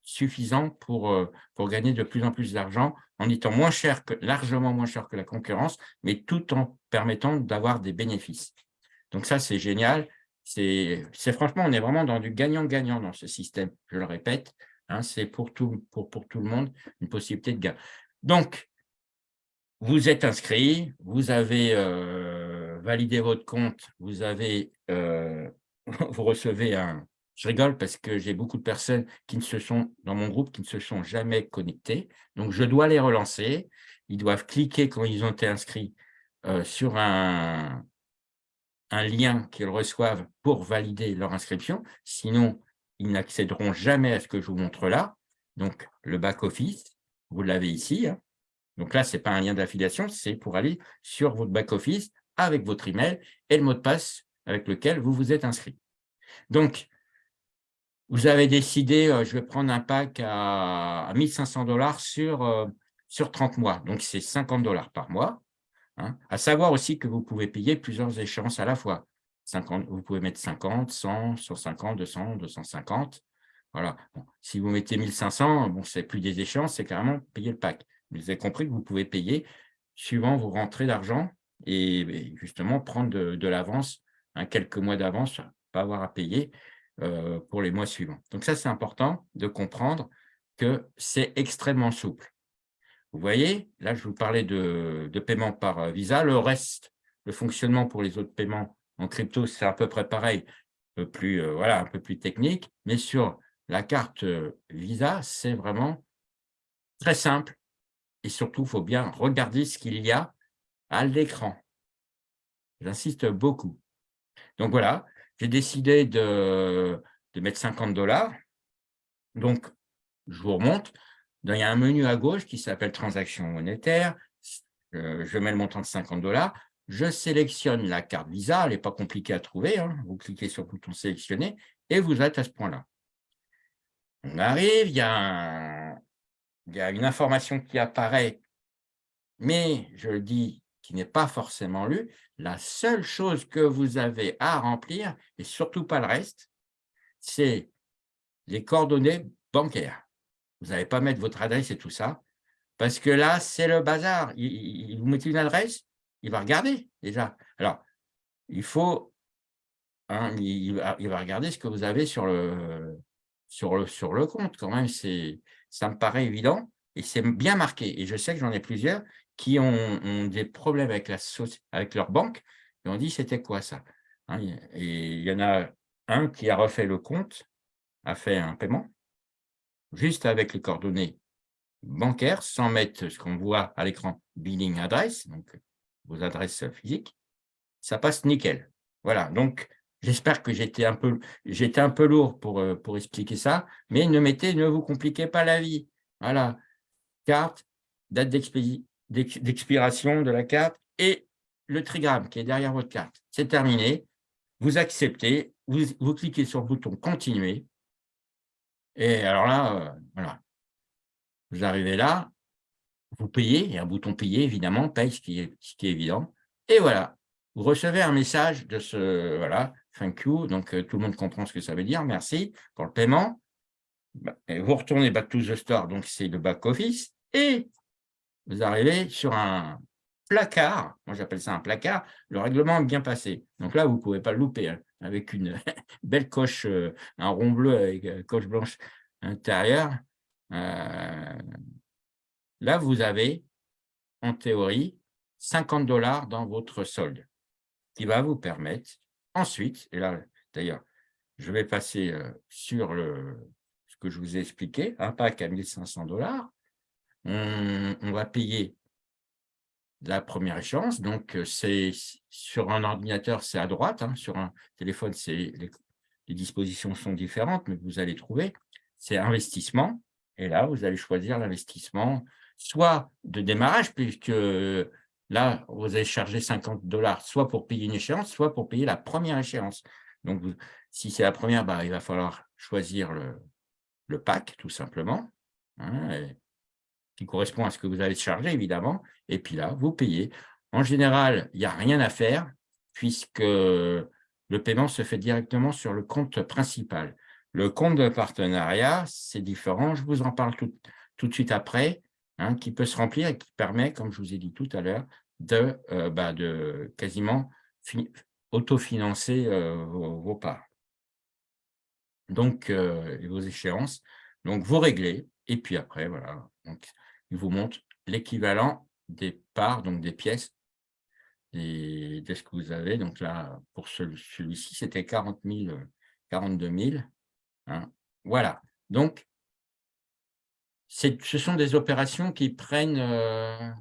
suffisant pour, euh, pour gagner de plus en plus d'argent en étant moins cher que, largement moins cher que la concurrence, mais tout en permettant d'avoir des bénéfices. Donc ça, c'est génial. C'est franchement, on est vraiment dans du gagnant-gagnant dans ce système, je le répète. Hein, c'est pour tout, pour, pour tout le monde une possibilité de gain. Donc, vous êtes inscrit, vous avez euh, validé votre compte, vous, avez, euh, vous recevez un, je rigole parce que j'ai beaucoup de personnes qui ne se sont, dans mon groupe, qui ne se sont jamais connectées. Donc, je dois les relancer. Ils doivent cliquer quand ils ont été inscrits euh, sur un, lien qu'ils reçoivent pour valider leur inscription. Sinon, ils n'accéderont jamais à ce que je vous montre là. Donc, le back-office, vous l'avez ici. Hein. Donc là, ce n'est pas un lien d'affiliation, c'est pour aller sur votre back-office avec votre email et le mot de passe avec lequel vous vous êtes inscrit. Donc, vous avez décidé, euh, je vais prendre un pack à, 1500 dollars sur, euh, sur 30 mois. Donc, c'est 50 dollars par mois. Hein. À savoir aussi que vous pouvez payer plusieurs échéances à la fois. 50, vous pouvez mettre 50, 100, 150, 200, 250. Voilà. si vous mettez 1500, bon, c'est plus des échéances, c'est carrément payer le pack. vous avez compris que vous pouvez payer suivant vos rentrées d'argent et, justement prendre de, l'avance, hein, quelques mois d'avance, pas avoir à payer. Euh, pour les mois suivants. Donc ça, c'est important de comprendre que c'est extrêmement souple. Vous voyez, là, je vous parlais de, paiement par euh, Visa. Le reste, le fonctionnement pour les autres paiements en crypto, c'est à peu près pareil, plus, euh, voilà, un peu plus technique. Mais sur la carte Visa, c'est vraiment très simple. Et surtout, il faut bien regarder ce qu'il y a à l'écran. J'insiste beaucoup. Donc voilà, j'ai décidé de, mettre 50 dollars. Donc, je vous remonte. Il y a un menu à gauche qui s'appelle Transactions monétaires. Euh, je mets le montant de 50 dollars. Je sélectionne la carte Visa. Elle n'est pas compliquée à trouver. Hein. Vous cliquez sur le bouton « Sélectionner » et vous êtes à ce point-là. On arrive, il y, a il y a une information qui apparaît, mais je le dis n'est pas forcément lu, la seule chose que vous avez à remplir, et surtout pas le reste, c'est les coordonnées bancaires. Vous n'allez pas mettre votre adresse et tout ça, parce que là, c'est le bazar. Il, vous mettez une adresse, il va regarder déjà. Alors, il faut, il, va, regarder ce que vous avez sur le, sur le, sur le compte quand même. Ça me paraît évident et c'est bien marqué. Et je sais que j'en ai plusieurs qui ont, des problèmes avec, la, avec leur banque et ont dit c'était quoi ça hein, Et il y en a un qui a refait le compte, a fait un paiement, juste avec les coordonnées bancaires, sans mettre ce qu'on voit à l'écran billing adresse, donc vos adresses physiques, ça passe nickel. Voilà, donc j'espère que j'étais un, peu, un peu lourd pour, euh, pour expliquer ça, mais ne mettez, ne vous compliquez pas la vie. Voilà, carte, date d'expiration de la carte et le trigramme qui est derrière votre carte. C'est terminé. Vous acceptez, vous, cliquez sur le bouton « Continuer » Et alors là, euh, voilà, vous arrivez là, vous payez, il y a un bouton payer, évidemment, paye, ce qui est, ce qui est évident. Et voilà, vous recevez un message de ce, voilà, thank you, donc euh, tout le monde comprend ce que ça veut dire, merci pour le paiement. Bah, vous retournez back to the store, donc c'est le back office, et vous arrivez sur un placard, moi j'appelle ça un placard, le règlement est bien passé. Donc là, vous ne pouvez pas le louper. Hein avec une belle coche, euh, un rond bleu avec euh, coche blanche intérieure. Euh, là, vous avez, en théorie, 50 dollars dans votre solde, qui va vous permettre ensuite, et là, d'ailleurs, je vais passer sur le, ce que je vous ai expliqué, un pack à 1500 dollars. On va payer la première échéance. Donc, euh, c'est sur un ordinateur, c'est à droite. Hein. sur un téléphone, les, les dispositions sont différentes, mais vous allez trouver. C'est investissement. Et là, vous allez choisir l'investissement, soit de démarrage, puisque là, vous allez charger 50 dollars, soit pour payer une échéance, soit pour payer la première échéance. Donc, si c'est la première, bah, il va falloir choisir le, le pack, tout simplement. Hein, qui correspond à ce que vous allez charger, évidemment. Et puis là, vous payez. En général, il n'y a rien à faire puisque le paiement se fait directement sur le compte principal. Le compte de partenariat, c'est différent. Je vous en parle tout, tout de suite après, hein, qui peut se remplir et qui permet, comme je vous ai dit tout à l'heure, de, euh, bah, de quasiment autofinancer euh, vos, parts. Donc, euh, vos échéances. Donc, vous réglez. Et puis après, voilà. Il vous montre l'équivalent des parts, donc des pièces, de ce que vous avez. Donc là, pour celui-ci, c'était 40 000, 42 000. Voilà. Donc, ce sont des opérations qui prennent, euh,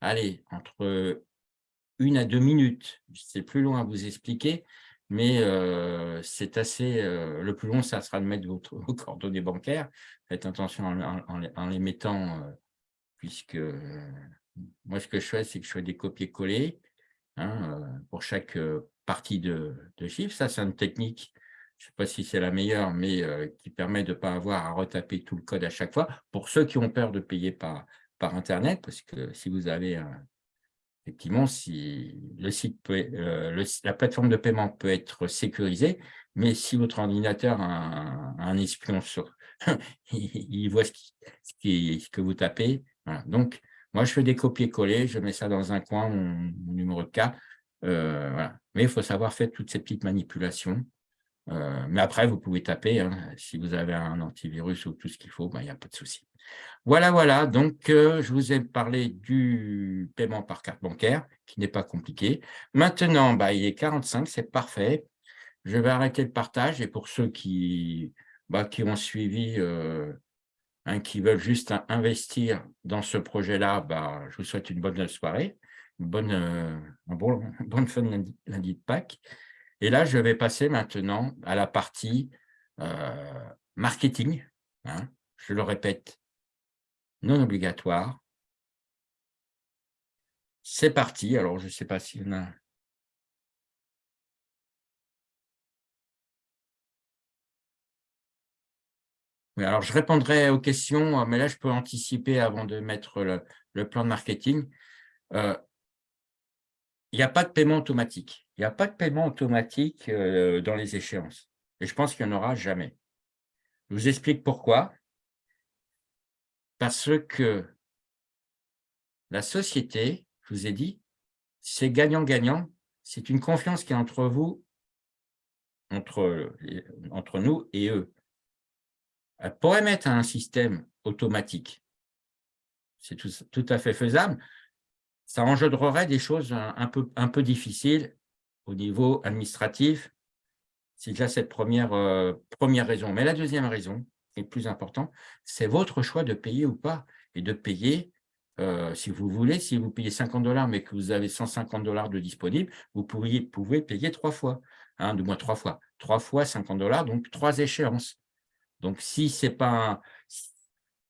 allez, entre une à deux minutes. C'est plus long à vous expliquer, mais c'est assez, le plus long, ça sera de mettre vos coordonnées bancaires. Faites attention en, les mettant, puisque moi, ce que je fais, c'est que je fais des copier-coller hein, pour chaque partie de, de chiffre. Ça, c'est une technique, je ne sais pas si c'est la meilleure, mais qui permet de ne pas avoir à retaper tout le code à chaque fois. Pour ceux qui ont peur de payer par, par Internet, parce que si vous avez un, effectivement, si le site peut, euh, la plateforme de paiement peut être sécurisée, mais si votre ordinateur a un, espion sur, il voit ce, que vous tapez. Donc, moi, je fais des copier-coller, je mets ça dans un coin, mon, numéro de cas. Euh, mais il faut savoir faire toutes ces petites manipulations. Euh, mais après, vous pouvez taper. Hein. si vous avez un antivirus ou tout ce qu'il faut, ben, il n'y a pas de souci. Voilà, voilà, donc euh, je vous ai parlé du paiement par carte bancaire, qui n'est pas compliqué. Maintenant, bah, il est 45, c'est parfait. Je vais arrêter le partage et pour ceux qui, bah, qui ont suivi, euh, hein, qui veulent juste investir dans ce projet-là, je vous souhaite une bonne soirée, une bonne, bon, bonne fin de lundi, de Pâques. Et là, je vais passer maintenant à la partie marketing. Hein. je le répète, non obligatoire. C'est parti. Alors, je ne sais pas s'il y en a... Oui, alors, je répondrai aux questions, mais là, je peux anticiper avant de mettre le, plan de marketing. Euh, il n'y a pas de paiement automatique. Il n'y a pas de paiement automatique euh, dans les échéances. Et je pense qu'il n'y en aura jamais. Je vous explique pourquoi. Parce que la société, je vous ai dit, c'est gagnant-gagnant. C'est une confiance qui est entre vous, entre, entre nous et eux. Elle pourrait mettre un système automatique. C'est tout, à fait faisable. Ça engendrerait des choses un, peu, un peu difficiles au niveau administratif. C'est déjà cette première, euh, première raison. Mais la deuxième raison, est plus importante, c'est votre choix de payer ou pas. Et de payer, euh, si vous voulez, si vous payez 50 dollars, mais que vous avez 150 dollars de disponible, vous pouvez, pouvez payer trois fois, hein, de moins trois fois. Trois fois 50 dollars, donc trois échéances. Donc, si c'est pas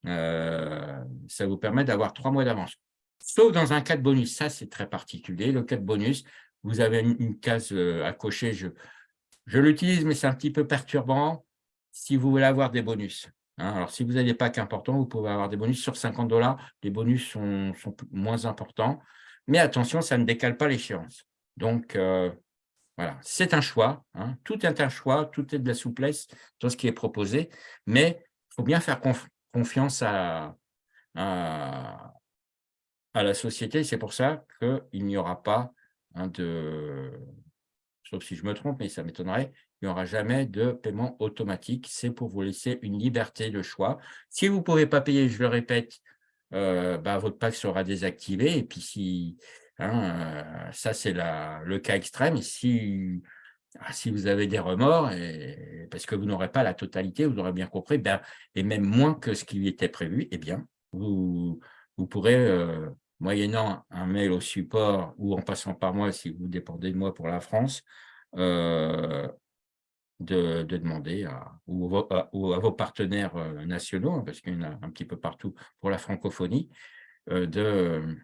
euh, ça vous permet d'avoir trois mois d'avance. Sauf dans un cas de bonus, ça c'est très particulier. Le cas de bonus, vous avez une, case euh, à cocher. Je, je l'utilise, mais c'est un petit peu perturbant si vous voulez avoir des bonus. Hein. Alors, si vous n'avez pas qu'important, vous pouvez avoir des bonus sur 50 dollars. Les bonus sont, sont, moins importants. Mais attention, ça ne décale pas l'échéance. Donc, euh, voilà, c'est un choix. Hein. Tout est un choix, tout est de la souplesse dans ce qui est proposé. Mais il faut bien faire confiance à, à, la société. C'est pour ça qu'il n'y aura pas de, sauf si je me trompe, mais ça m'étonnerait, il n'y aura jamais de paiement automatique. C'est pour vous laisser une liberté de choix. Si vous ne pouvez pas payer, je le répète, euh, bah, votre pack sera désactivé. Et puis, si, hein, euh, ça, c'est le cas extrême. Ah, si vous avez des remords, parce que vous n'aurez pas la totalité, vous aurez bien compris, ben, et même moins que ce qui était prévu, eh bien, vous, vous pourrez, euh, moyennant un mail au support ou en passant par moi, si vous dépendez de moi pour la France, euh, de, demander à, ou, à, vos partenaires euh, nationaux, hein, parce qu'il y en a un petit peu partout pour la francophonie, de,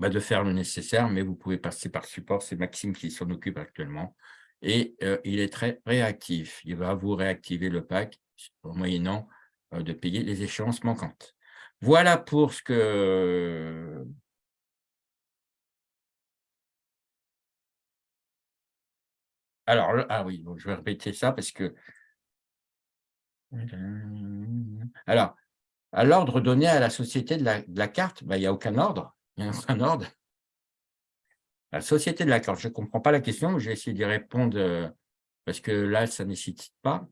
bah, de faire le nécessaire, mais vous pouvez passer par support. C'est Maxime qui s'en occupe actuellement. Et euh, il est très réactif. Il va vous réactiver le pack en moyennant euh, de payer les échéances manquantes. Voilà pour ce que... Alors, ah oui, je vais répéter ça parce que... Alors, à l'ordre donné à la société de la, carte, bah, il n'y a aucun ordre il y a un ordre. La société de la carte, je ne comprends pas la question, je vais essayer d'y répondre euh, parce que là, ça ne nécessite pas.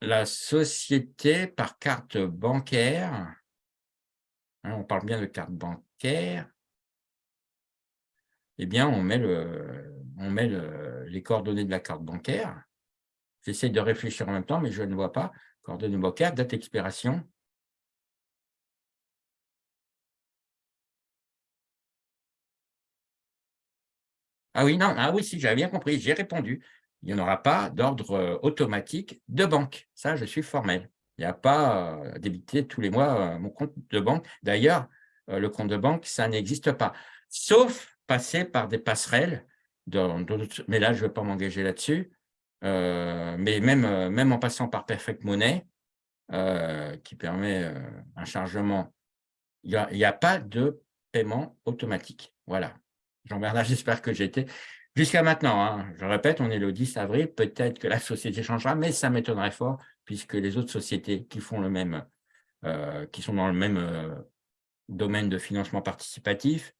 La société par carte bancaire, hein, on parle bien de carte bancaire, eh bien, on met, les coordonnées de la carte bancaire. J'essaie de réfléchir en même temps, mais je ne vois pas. Coordonnées bancaires, date d'expiration, Ah oui, non, ah oui, si, j'avais bien compris, j'ai répondu. Il n'y aura pas d'ordre euh, automatique de banque. Ça, je suis formel. Il n'y a pas euh, tous les mois euh, mon compte de banque. D'ailleurs, le compte de banque, ça n'existe pas. Sauf passer par des passerelles, mais là, je ne vais pas m'engager là-dessus. mais même, même en passant par Perfect Money, qui permet un chargement, il n'y a, pas de paiement automatique. Voilà. Jean-Bernard, j'espère que j'étais. Jusqu'à maintenant, hein, je répète, on est le 10 avril, peut-être que la société changera, mais ça m'étonnerait fort, puisque les autres sociétés qui font le même, euh, qui sont dans le même euh, domaine de financement participatif,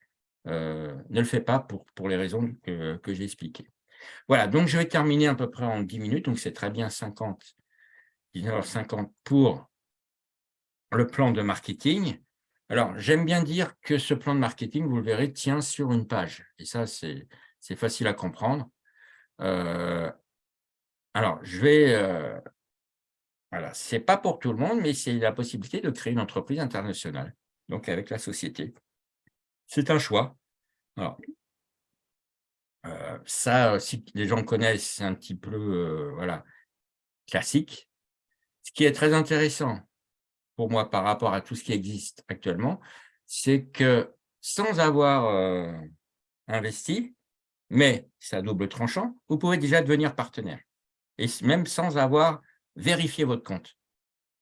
euh, ne le fait pas pour, pour les raisons que, que j'ai expliquées. Voilà, donc je vais terminer à peu près en 10 minutes, donc c'est très bien 50, 19h50 pour le plan de marketing. Alors, j'aime bien dire que ce plan de marketing, vous le verrez, tient sur une page. Et ça, c'est facile à comprendre. Euh, alors, je vais... Euh, voilà, ce n'est pas pour tout le monde, mais c'est la possibilité de créer une entreprise internationale, donc avec la société. C'est un choix. Alors, euh, ça, si les gens connaissent, c'est un petit peu voilà, classique. Ce qui est très intéressant, pour moi par rapport à tout ce qui existe actuellement, c'est que sans avoir investi, mais c'est à double tranchant, vous pouvez déjà devenir partenaire. Et même sans avoir vérifié votre compte,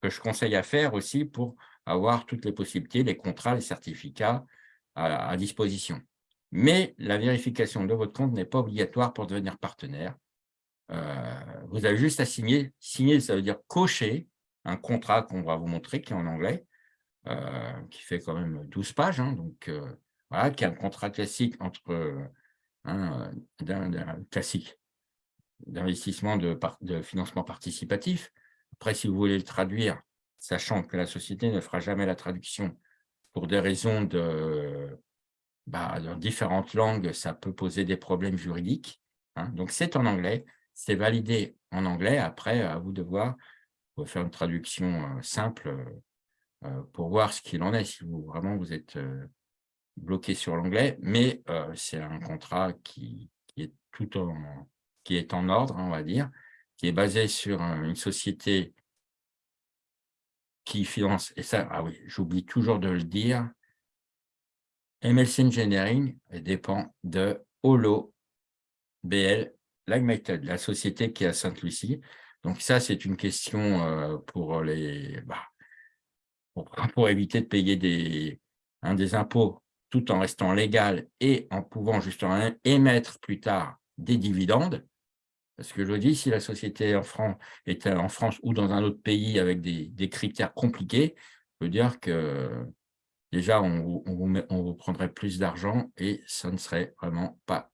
que je conseille à faire aussi pour avoir toutes les possibilités, les contrats, les certificats à, disposition. Mais la vérification de votre compte n'est pas obligatoire pour devenir partenaire. vous avez juste à signer. Signer, ça veut dire cocher un contrat qu'on va vous montrer, qui est en anglais, qui fait quand même 12 pages, hein, donc voilà, qui est un contrat classique entre hein, d'un classique d'investissement de, financement participatif. Après, si vous voulez le traduire, sachant que la société ne fera jamais la traduction pour des raisons de, bah, dans différentes langues, ça peut poser des problèmes juridiques. Hein. Donc, c'est en anglais, c'est validé en anglais. Après, à vous de voir, vous faire une traduction simple pour voir ce qu'il en est, si vous, vraiment vous êtes bloqué sur l'anglais. Mais c'est un contrat qui, qui, est tout en, qui est en ordre, on va dire, qui est basé sur une société qui finance, et ça, ah oui, j'oublie toujours de le dire, MLC Engineering dépend de Holo BL Limited, la société qui est à Sainte-Lucie. Donc ça, c'est une question euh, pour les bah, pour, éviter de payer des, hein, des impôts tout en restant légal et en pouvant justement émettre plus tard des dividendes. Parce que je dis, si la société en France était en France ou dans un autre pays avec des, critères compliqués, je veux dire que déjà, on vous, prendrait plus d'argent et ça ne serait vraiment pas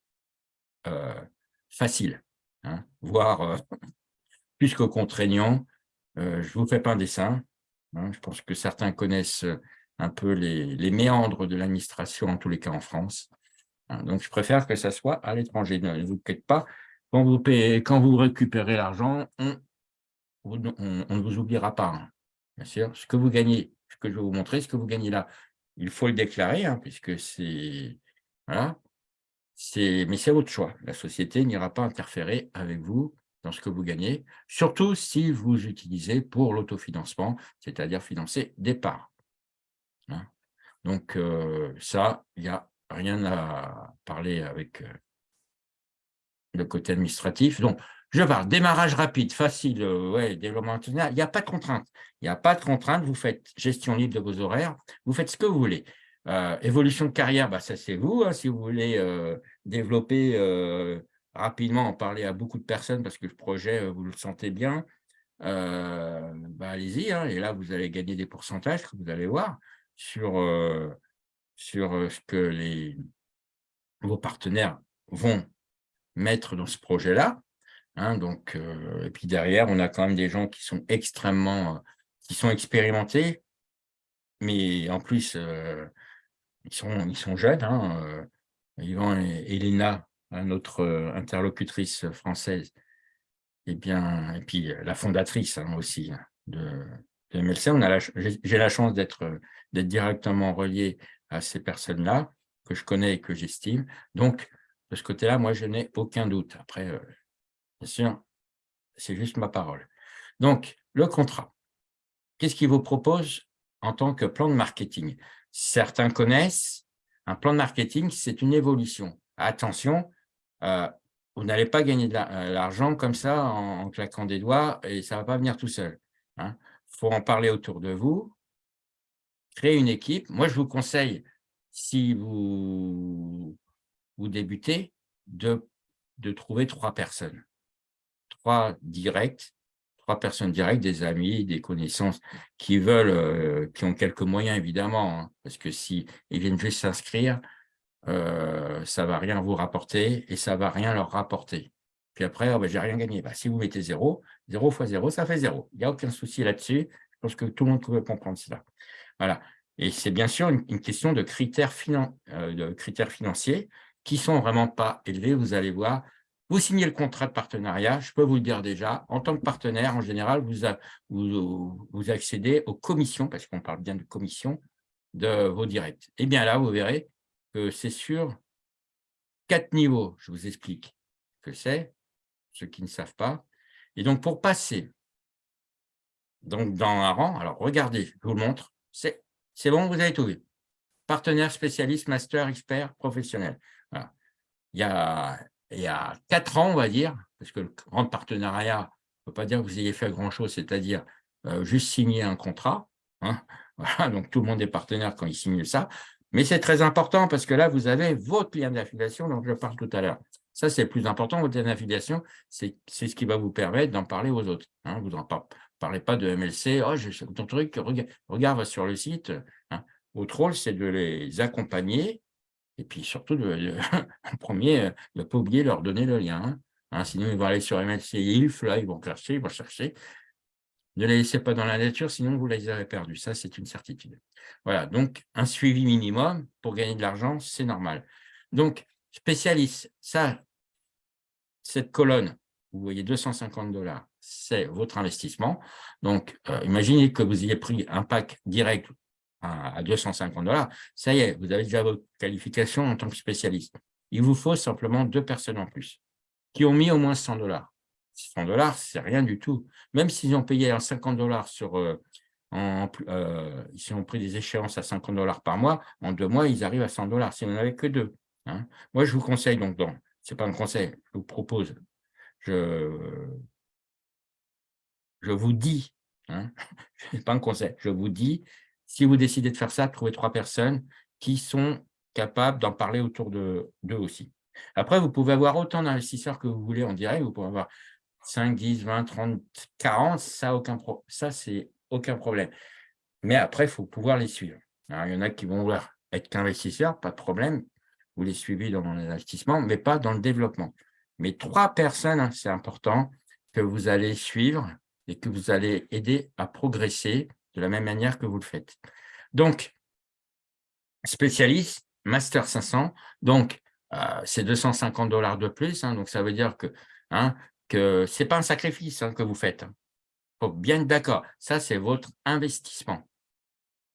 euh, facile, hein, voire euh, plus que contraignant. Euh, je ne vous fais pas un dessin. Hein, je pense que certains connaissent un peu les, méandres de l'administration, en tous les cas en France. Hein, donc, je préfère que ça soit à l'étranger. Ne vous inquiétez pas, quand vous, récupérez l'argent, on, ne vous oubliera pas. Hein. Bien sûr, ce que vous gagnez, ce que je vais vous montrer, ce que vous gagnez là, il faut le déclarer, hein, puisque c'est... Voilà. Mais c'est votre choix. La société n'ira pas interférer avec vous dans ce que vous gagnez, surtout si vous utilisez pour l'autofinancement, c'est-à-dire financer des parts. Donc, euh, ça, il n'y a rien à parler avec euh, le côté administratif. Donc, je parle démarrage rapide, facile, euh, développement international. Il n'y a pas de contrainte. Il n'y a pas de contrainte. Vous faites gestion libre de vos horaires. Vous faites ce que vous voulez. Évolution de carrière, bah, ça c'est vous. Hein. si vous voulez développer rapidement, en parler à beaucoup de personnes parce que le projet, vous le sentez bien, bah, allez-y. Hein. et là, vous allez gagner des pourcentages vous allez voir sur, sur ce que les, vos partenaires vont mettre dans ce projet-là. Hein, donc, euh, et puis derrière, on a quand même des gens qui sont extrêmement, euh, qui sont expérimentés, mais en plus, euh, ils, sont, ils sont jeunes. Hein, Yvan et Elena, notre interlocutrice française, et, bien, et puis la fondatrice hein, aussi de, de MLC. J'ai la chance d'être directement relié à ces personnes-là, que je connais et que j'estime. Donc, de ce côté-là, moi, je n'ai aucun doute. Après, euh, bien sûr, c'est juste ma parole. Donc, le contrat. Qu'est-ce qu'il vous propose en tant que plan de marketing? Certains connaissent, un plan de marketing, c'est une évolution. Attention, euh, vous n'allez pas gagner de euh, l'argent comme ça en, claquant des doigts et ça ne va pas venir tout seul. Hein. Faut en parler autour de vous, créer une équipe. Moi, je vous conseille, si vous vous débutez, de, trouver trois personnes. Trois directs, trois personnes directes, des amis, des connaissances qui veulent, euh, qui ont quelques moyens évidemment, hein, parce que si viennent juste s'inscrire, euh, ça ne va rien vous rapporter et ça ne va rien leur rapporter. Puis après, oh ben, j'ai rien gagné. Bah, si vous mettez zéro, zéro fois zéro, ça fait zéro. Il n'y a aucun souci là-dessus. Je pense que tout le monde peut comprendre cela. Voilà. Et c'est bien sûr une, question de critères, euh, de critères financiers qui sont vraiment pas élevés, vous allez voir. Vous signez le contrat de partenariat, je peux vous le dire déjà, en tant que partenaire, en général, vous accédez aux commissions, parce qu'on parle bien de commissions, de vos directs. Et eh bien là, vous verrez que c'est sur quatre niveaux, je vous explique ce que c'est, ceux qui ne savent pas. Et donc, pour passer donc dans un rang, alors regardez, je vous le montre, c'est bon, vous avez tout vu. Partenaire, spécialiste, master, expert, professionnel. Il, y a, il y a quatre ans, on va dire, parce que le grand partenariat, ne peut pas dire que vous ayez fait grand-chose, c'est-à-dire euh, juste signer un contrat. Hein. donc tout le monde est partenaire quand il signe ça. Mais c'est très important parce que là, vous avez votre lien d'affiliation dont je parle tout à l'heure. Ça, c'est le plus important, votre affiliation, c'est ce qui va vous permettre d'en parler aux autres. Hein. Vous n'en parlez pas de MLC, « oh, j'ai ton truc, regarde, va sur le site hein. Votre rôle, c'est de les accompagner et puis surtout, en premier, euh, ne pas oublier de leur donner le lien. Hein. sinon, ils vont aller sur MLC ILF, là, ils vont chercher, ils vont chercher. Ne les laissez pas dans la nature, sinon vous les avez perdus. Ça, c'est une certitude. Voilà, donc un suivi minimum pour gagner de l'argent, c'est normal. Donc, spécialiste, ça, cette colonne, vous voyez 250 dollars, c'est votre investissement. Donc, euh, imaginez que vous ayez pris un pack direct à 250 dollars. Ça y est, vous avez déjà votre qualification en tant que spécialiste. Il vous faut simplement deux personnes en plus qui ont mis au moins 100 dollars. 100 dollars, c'est rien du tout. Même s'ils ont payé 50 dollars sur, euh, en, euh, ils ont pris des échéances à 50 dollars par mois, en deux mois, ils arrivent à 100 dollars, si vous n'en avez que deux. Hein. Moi, je vous conseille donc, ce n'est pas un conseil, je vous propose, je, je vous dis, hein, ce n'est pas un conseil, je vous dis, si vous décidez de faire ça, trouvez trois personnes qui sont capables d'en parler autour d'eux aussi. Après, vous pouvez avoir autant d'investisseurs que vous voulez en direct, vous pouvez avoir 5, 10, 20, 30, 40, ça, aucun ça c'est aucun problème. Mais après, il faut pouvoir les suivre. il y en a qui vont vouloir être qu'investisseurs, pas de problème, vous les suivez dans l'investissement, mais pas dans le développement. Mais trois personnes, hein, c'est important, que vous allez suivre et que vous allez aider à progresser de la même manière que vous le faites. Donc, spécialiste, Master 500, donc euh, c'est 250 dollars de plus, hein, donc ça veut dire que, hein, que ce n'est pas un sacrifice que vous faites. Faut bien être d'accord, ça c'est votre investissement.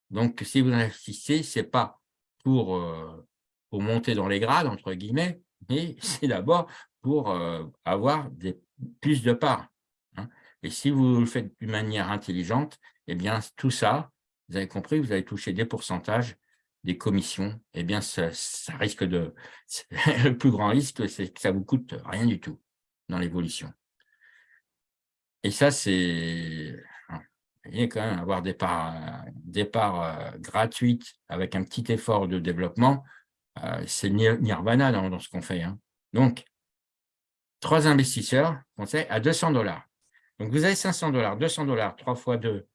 Donc, si vous investissez, ce n'est pas pour, euh, pour, monter dans les grades, entre guillemets, mais c'est d'abord pour euh, avoir des, plus de parts. Et si vous le faites d'une manière intelligente, eh bien, tout ça, vous avez compris, vous allez toucher des pourcentages, des commissions, eh bien, ça, risque de… Le plus grand risque, c'est que ça vous coûte rien du tout dans l'évolution. Et ça, c'est… Vous voyez, quand même, avoir des parts, des parts euh, gratuites avec un petit effort de développement, c'est nirvana dans, ce qu'on fait. Hein. Donc, trois investisseurs, conseil, à 200 dollars. Donc, vous avez 500 dollars, 200 dollars, 3 fois 2,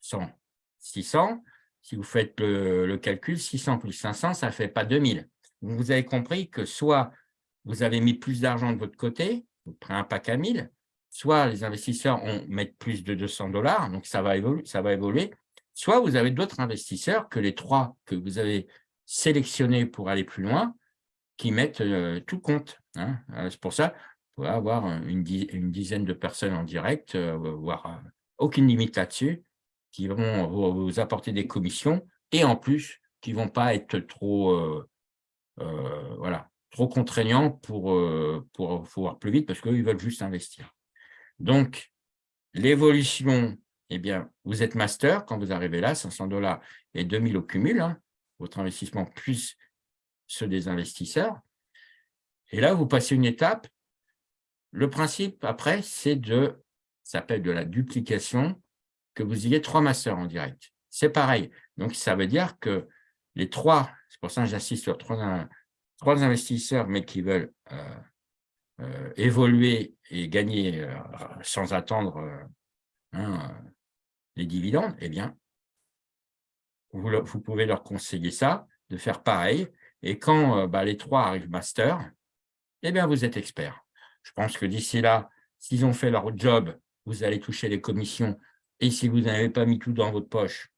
100, 600. Si vous faites le, calcul, 600 plus 500, ça ne fait pas 2000. Donc, vous avez compris que soit vous avez mis plus d'argent de votre côté, vous prenez un pack à 1000, soit les investisseurs ont, mettent plus de 200 dollars, donc ça va, évoluer, ça va évoluer, soit vous avez d'autres investisseurs que les trois que vous avez sélectionnés pour aller plus loin, qui mettent euh, tout compte. Hein. Euh, c'est pour ça pouvez avoir une, dizaine de personnes en direct, euh, voire euh, aucune limite là-dessus, qui vont vous apporter des commissions et en plus, qui ne vont pas être trop, euh, voilà, trop contraignants pour, pour pouvoir plus vite parce qu'ils veulent juste investir. Donc, l'évolution, eh bien, vous êtes master quand vous arrivez là, 500 dollars et 2000 au cumul, hein, votre investissement plus ceux des investisseurs. Et là, vous passez une étape le principe, après, c'est de, ça s'appelle de la duplication, que vous ayez trois masters en direct. C'est pareil. Donc, ça veut dire que les trois, c'est pour ça que j'insiste sur trois, trois, investisseurs, mais qui veulent euh, euh, évoluer et gagner euh, sans attendre hein, les dividendes, eh bien, vous, pouvez leur conseiller ça, de faire pareil. Et quand bah, les trois arrivent master, eh bien, vous êtes expert. Je pense que d'ici là, s'ils ont fait leur job, vous allez toucher les commissions. Et si vous n'avez pas mis tout dans votre poche,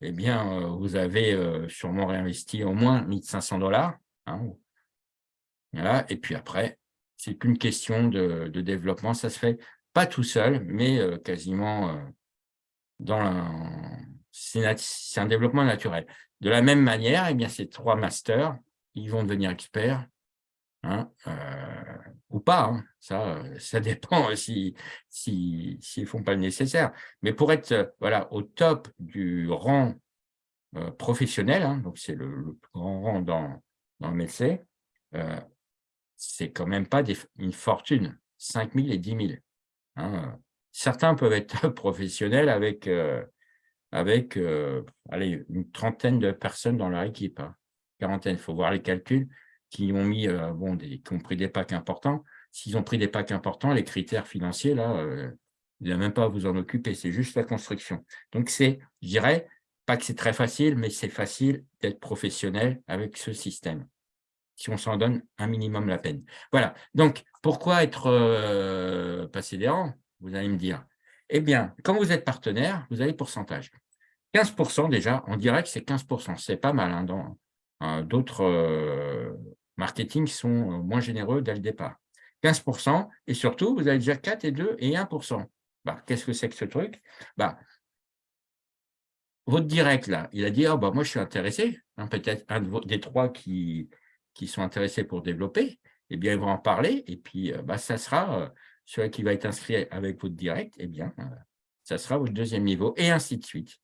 eh bien, euh, vous avez euh, sûrement réinvesti au moins 1500 dollars. Hein. Et puis après, c'est qu'une question de, développement. Ça se fait pas tout seul, mais euh, quasiment dans c'est un développement naturel. De la même manière, eh bien, ces trois masters, ils vont devenir experts Hein, euh, ou pas, hein. ça, euh, ça dépend s'ils si, si, font pas le nécessaire. Mais pour être euh, voilà, au top du rang professionnel, hein, c'est le, plus grand rang dans, dans le médecin, c'est quand même pas une fortune, 5 000 et 10 000. Certains peuvent être professionnels avec, avec allez, une trentaine de personnes dans leur équipe. Quarantaine, il faut voir les calculs qui ont mis bon, des, qui ont pris des packs importants. S'ils ont pris des packs importants, les critères financiers, là, il n'y a même pas à vous en occuper, c'est juste la construction. Donc, c'est, je dirais, pas que c'est très facile, mais c'est facile d'être professionnel avec ce système, si on s'en donne un minimum la peine. Voilà, donc, pourquoi être euh, passé des rangs? Vous allez me dire. Eh bien, quand vous êtes partenaire, vous avez pourcentage. 15% déjà, on dirait que c'est 15%, c'est pas mal. Hein, dans euh, D'autres euh, marketing sont moins généreux dès le départ. 15%, et surtout, vous avez déjà 4 et 2 et 1%. Bah, qu'est-ce que c'est que ce truc? Bah, Votre direct, là, il a dit, oh, bah, moi, je suis intéressé, hein, peut-être un des trois qui, qui sont intéressés pour développer, eh bien, ils vont en parler, et puis, euh, bah, ça sera, euh, celui qui va être inscrit avec votre direct, eh bien, euh, ça sera votre deuxième niveau, et ainsi de suite.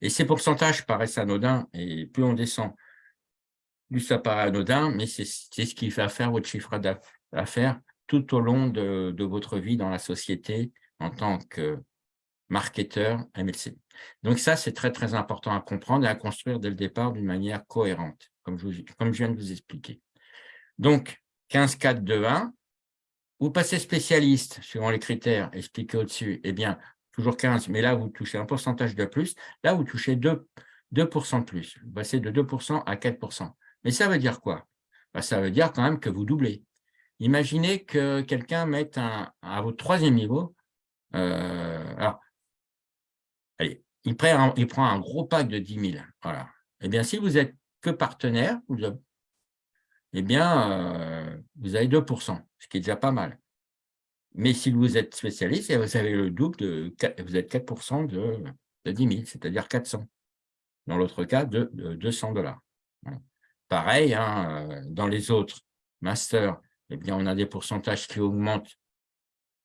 Et ces pourcentages paraissent anodins, et plus on descend, plus ça paraît anodin, mais c'est ce qui va faire votre chiffre d'affaires tout au long de, votre vie dans la société en tant que marketeur MLC. Donc ça, c'est très, très important à comprendre et à construire dès le départ d'une manière cohérente, comme comme je viens de vous expliquer. Donc, 15, 4, 2, 1, vous passez spécialiste, suivant les critères expliqués au-dessus, eh bien, toujours 15, mais là, vous touchez un pourcentage de plus. Là, vous touchez 2, 2 de plus. Vous passez de 2% à 4% Mais ça veut dire quoi? Bah, Ça veut dire quand même que vous doublez. Imaginez que quelqu'un mette un, à votre troisième niveau, euh, alors, allez, il prend, un, gros pack de 10 000. Voilà. Eh bien, si vous êtes que partenaire, vous eh bien, euh, vous avez 2% ce qui est déjà pas mal. Mais si vous êtes spécialiste, vous avez le double, de, vous êtes 4 de, de 10 000, c'est-à-dire 400. Dans l'autre cas, de, 200 dollars. Pareil, hein, euh, dans les autres masters, eh bien, on a des pourcentages qui augmentent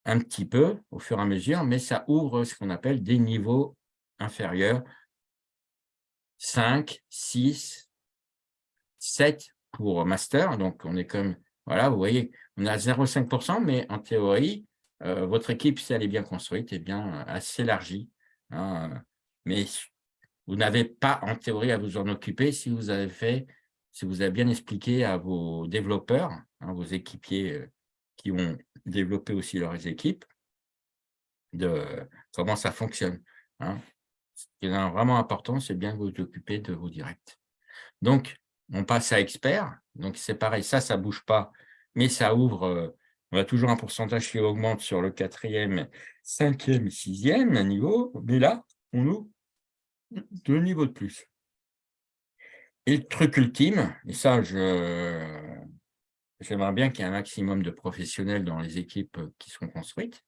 un petit peu au fur et à mesure, mais ça ouvre ce qu'on appelle des niveaux inférieurs, 5, 6, 7 pour master. Donc, on est comme, voilà, vous voyez, on a 0,5%, mais en théorie, euh, votre équipe, si elle est bien construite, est bien, euh, assez élargie. Hein, mais vous n'avez pas, en théorie, à vous en occuper si vous avez fait si vous avez bien expliqué à vos développeurs, hein, vos équipiers euh, qui ont développé aussi leurs équipes, de comment ça fonctionne. Hein. Ce qui est vraiment important, c'est bien vous occuper de vos directs. Donc, on passe à expert. Donc, c'est pareil, ça, ça ne bouge pas, mais ça ouvre, euh, on a toujours un pourcentage qui augmente sur le quatrième, cinquième, sixième niveau, mais là, on ouvre deux niveaux de plus. Et le truc ultime, et ça, j'aimerais bien qu'il y ait un maximum de professionnels dans les équipes qui sont construites,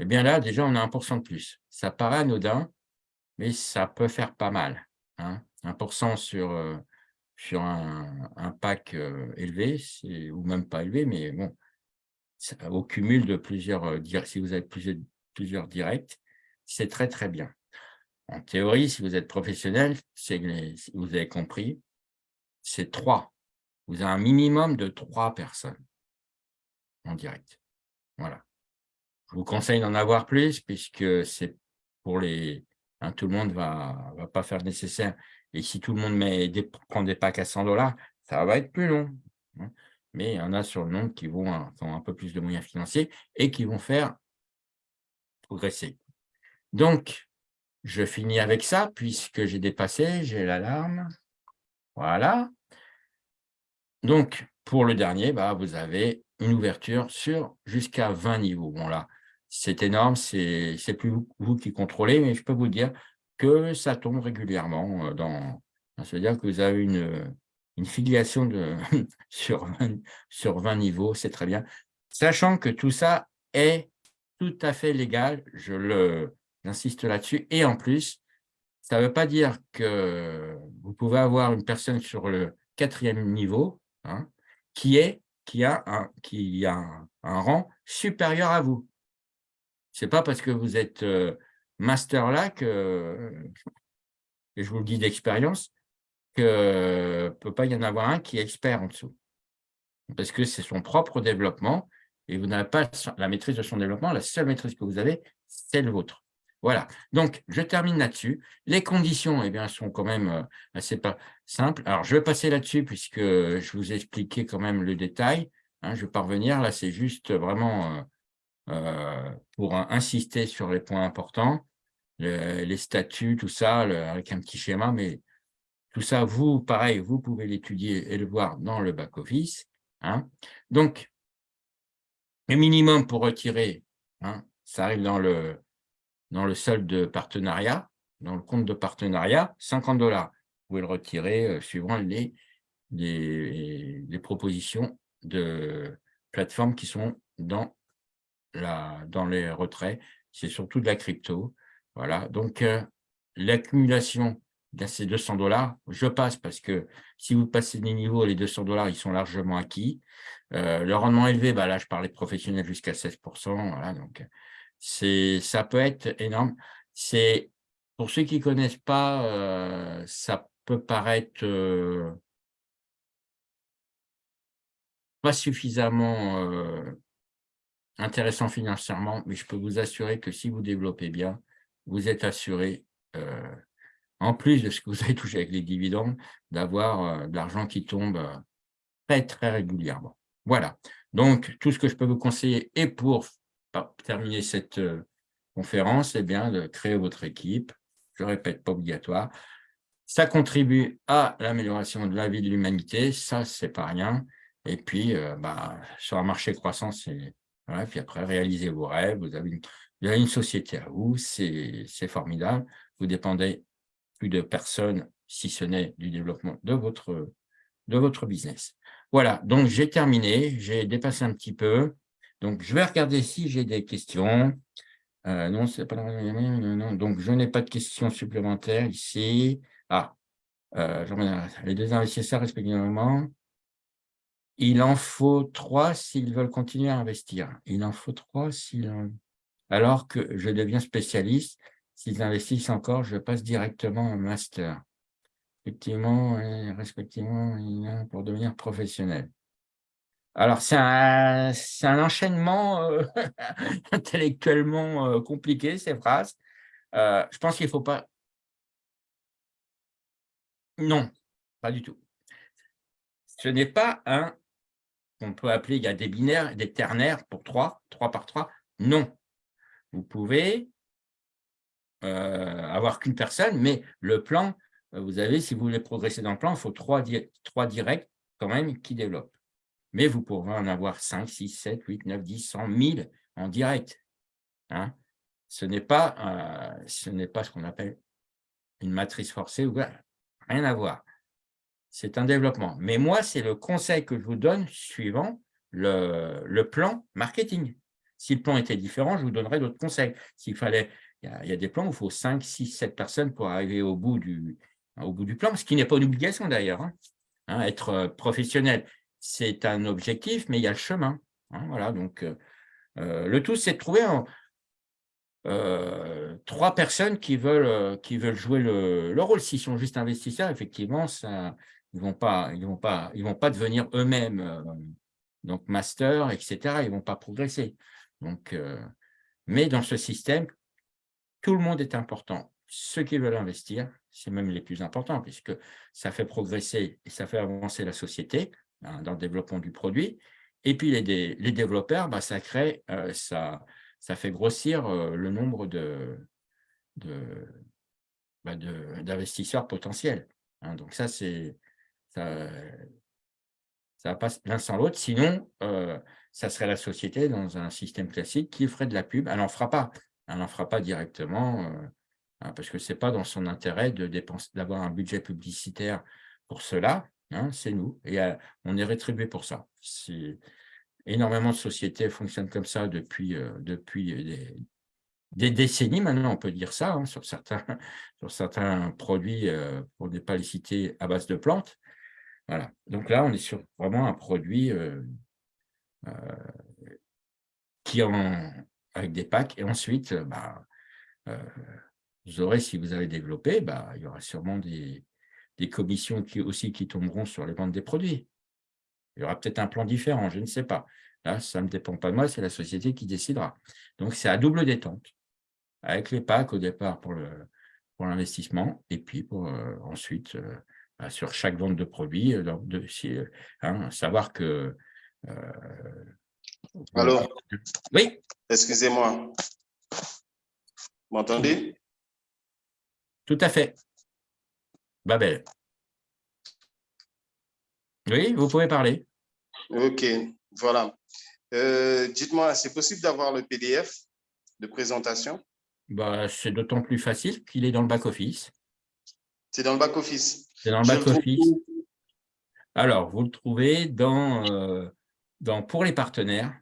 eh bien là, déjà, on a 1% de plus. Ça paraît anodin, mais ça peut faire pas mal. Hein. 1% sur, euh, sur un, pack euh, élevé, ou même pas élevé, mais bon, au cumul de plusieurs, euh, si vous avez plusieurs, directs, c'est très, très bien. En théorie, si vous êtes professionnel, vous avez compris, c'est trois. Vous avez un minimum de trois personnes en direct. Voilà. Je vous conseille d'en avoir plus puisque c'est pour les... Hein, tout le monde ne va, va pas faire nécessaire. Et si tout le monde prend des packs à 100 dollars, ça va être plus long. Hein. Mais il y en a sur le nombre qui avoir un peu plus de moyens financiers et qui vont faire progresser. Donc, je finis avec ça, puisque j'ai dépassé, j'ai l'alarme. Voilà. Donc, pour le dernier, bah, vous avez une ouverture sur jusqu'à 20 niveaux. Bon, là, c'est énorme, c'est plus vous qui contrôlez, mais je peux vous dire que ça tombe régulièrement. Euh, dans, ça veut dire que vous avez une, filiation de, sur, 20, sur 20 niveaux, c'est très bien. Sachant que tout ça est tout à fait légal, je le, J'insiste là-dessus. Et en plus, ça ne veut pas dire que vous pouvez avoir une personne sur le quatrième niveau hein, qui, est, qui a, un, qui a un, rang supérieur à vous. Ce n'est pas parce que vous êtes euh, master là que, et je vous le dis d'expérience, qu'il ne peut pas y en avoir un qui est expert en dessous. Parce que c'est son propre développement et vous n'avez pas la maîtrise de son développement. La seule maîtrise que vous avez, c'est le vôtre. Voilà, donc je termine là-dessus. Les conditions eh bien, sont quand même euh, assez simples. Alors, je vais passer là-dessus puisque je vous ai expliqué quand même le détail. Hein, je vais pas revenir, là, c'est juste vraiment euh, pour insister sur les points importants, les statuts, tout ça, avec un petit schéma, mais tout ça, vous, pareil, vous pouvez l'étudier et le voir dans le back-office. Hein. Donc, le minimum pour retirer, hein, ça arrive dans le, dans le solde de partenariat, dans le compte de partenariat, 50 dollars. Vous pouvez le retirer euh, suivant les, les, les, propositions de plateformes qui sont dans, la, dans les retraits. C'est surtout de la crypto. Voilà, donc euh, l'accumulation de ces 200 dollars, je passe parce que si vous passez des niveaux, les 200 dollars, ils sont largement acquis. Euh, le rendement élevé, bah là, je parlais professionnel jusqu'à 16%. Voilà, donc ça peut être énorme. C'est Pour ceux qui ne connaissent pas, euh, ça peut paraître pas suffisamment intéressant financièrement, mais je peux vous assurer que si vous développez bien, vous êtes assuré, en plus de ce que vous avez touché avec les dividendes, d'avoir de l'argent qui tombe très, très régulièrement. Voilà, donc tout ce que je peux vous conseiller est pour terminer cette euh, conférence, et eh bien, de créer votre équipe. Je répète, pas obligatoire. Ça contribue à l'amélioration de la vie de l'humanité, ça, c'est pas rien. Et puis, euh, bah, sur un marché croissant, c'est voilà, puis après, réaliser vos rêves, vous avez une, une société à vous, c'est formidable. Vous dépendez plus de personne, si ce n'est du développement de votre, de votre business. Voilà, donc j'ai terminé, j'ai dépassé un petit peu. Donc, je vais regarder si j'ai des questions. Euh, non, c'est pas non, donc je n'ai pas de questions supplémentaires ici. Ah, euh, les deux investisseurs respectivement. Il en faut trois s'ils veulent continuer à investir. Il en faut trois s'ils alors que je deviens spécialiste. S'ils investissent encore, je passe directement au master. Effectivement, respectivement, pour devenir professionnel. Alors, c'est un, un, enchaînement euh, intellectuellement euh, compliqué, ces phrases. Euh, je pense qu'il ne faut pas... Non, pas du tout. Ce n'est pas un, on peut appeler, il y a des binaires, des ternaires pour 3, 3 par 3. Non. Vous pouvez avoir qu'une personne, mais le plan, vous avez, si vous voulez progresser dans le plan, il faut trois, trois directs quand même qui développent mais vous pourrez en avoir 5, 6, 7, 8, 9, 10, 100, 1000 en direct. Hein. Ce n'est pas, euh, pas ce qu'on appelle une matrice forcée, ou rien à voir. C'est un développement. Mais moi, c'est le conseil que je vous donne suivant le, le, plan marketing. Si le plan était différent, je vous donnerais d'autres conseils. S'il fallait, il y, a, des plans où il faut 5, 6, 7 personnes pour arriver au bout du, plan, ce qui n'est pas une obligation d'ailleurs. Hein. Hein, être euh, professionnel c'est un objectif, mais il y a le chemin. Hein, voilà, donc, euh, euh, le tout, c'est de trouver trois personnes qui veulent, qui veulent jouer le, rôle. S'ils sont juste investisseurs, effectivement, ça, ils vont, pas, ils vont, pas, ils vont pas devenir eux-mêmes donc master, etc. Ils vont pas progresser. Donc, mais dans ce système, tout le monde est important. Ceux qui veulent investir, c'est même les plus importants, puisque ça fait progresser et ça fait avancer la société. Hein, dans le développement du produit. Et puis, les, les développeurs, bah, ça crée, euh, ça, ça fait grossir euh, le nombre de, bah, d'investisseurs potentiels. Hein. donc, ça, c'est ça, ça passe l'un sans l'autre. Sinon, euh, ça serait la société dans un système classique qui ferait de la pub. Elle n'en fera pas. Elle n'en fera pas directement hein, parce que ce n'est pas dans son intérêt d'avoir un budget publicitaire pour cela. Hein, c'est nous, et euh, on est rétribué pour ça. Énormément de sociétés fonctionnent comme ça depuis, euh, depuis des, décennies maintenant, on peut dire ça, hein, sur, certains, sur certains produits, euh, pour ne pas les citer, à base de plantes. Voilà. Donc là, on est sur vraiment un produit qui en, avec des packs, et ensuite, bah, vous aurez, si vous avez développé, bah, il y aura sûrement des, commissions qui, aussi qui tomberont sur les ventes des produits. Il y aura peut-être un plan différent, je ne sais pas. Là, ça ne dépend pas de moi, c'est la société qui décidera. Donc, c'est à double détente. avec les packs au départ pour l'investissement et puis pour ensuite sur chaque vente de produits, de, hein, savoir que alors, oui? Excusez-moi. Vous m'entendez? Tout à fait. Babel. Oui, vous pouvez parler. OK, voilà. Euh, dites-moi, c'est possible d'avoir le PDF de présentation? Bah, C'est d'autant plus facile qu'il est dans le back-office. C'est dans le back-office C'est dans le back-office. Alors, vous le trouvez dans, euh, dans Pour les partenaires.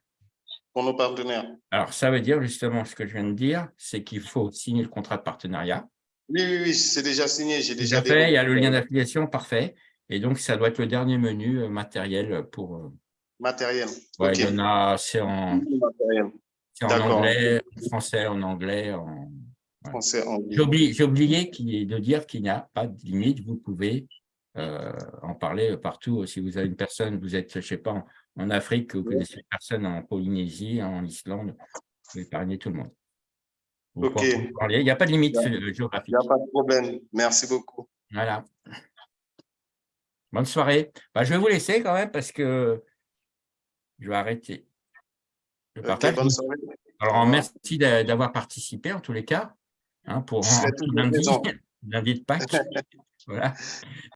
Pour nos partenaires. Alors, ça veut dire justement ce que je viens de dire, c'est qu'il faut signer le contrat de partenariat. Oui, oui, oui, c'est déjà signé. J'ai déjà fait. Il y a le lien d'affiliation, parfait. Et donc, ça doit être le dernier menu euh, matériel pour… Euh, matériel. il y en a, c'est en, en anglais, en français, en anglais, en… Français, J'ai oublié, oublié de dire qu'il n'y a pas de limite. Vous pouvez euh, en parler partout. Si vous avez une personne, vous êtes, je ne sais pas, en, Afrique, vous connaissez une personne en Polynésie, en Islande, vous pouvez épargner tout le monde. Il n'y a pas de limite géographique. Il n'y a pas de problème. Merci beaucoup. Voilà. Bonne soirée. Bah, je vais vous laisser quand même parce que je vais arrêter. Alors, merci d'avoir participé en tous les cas hein, pour de Pâques. voilà.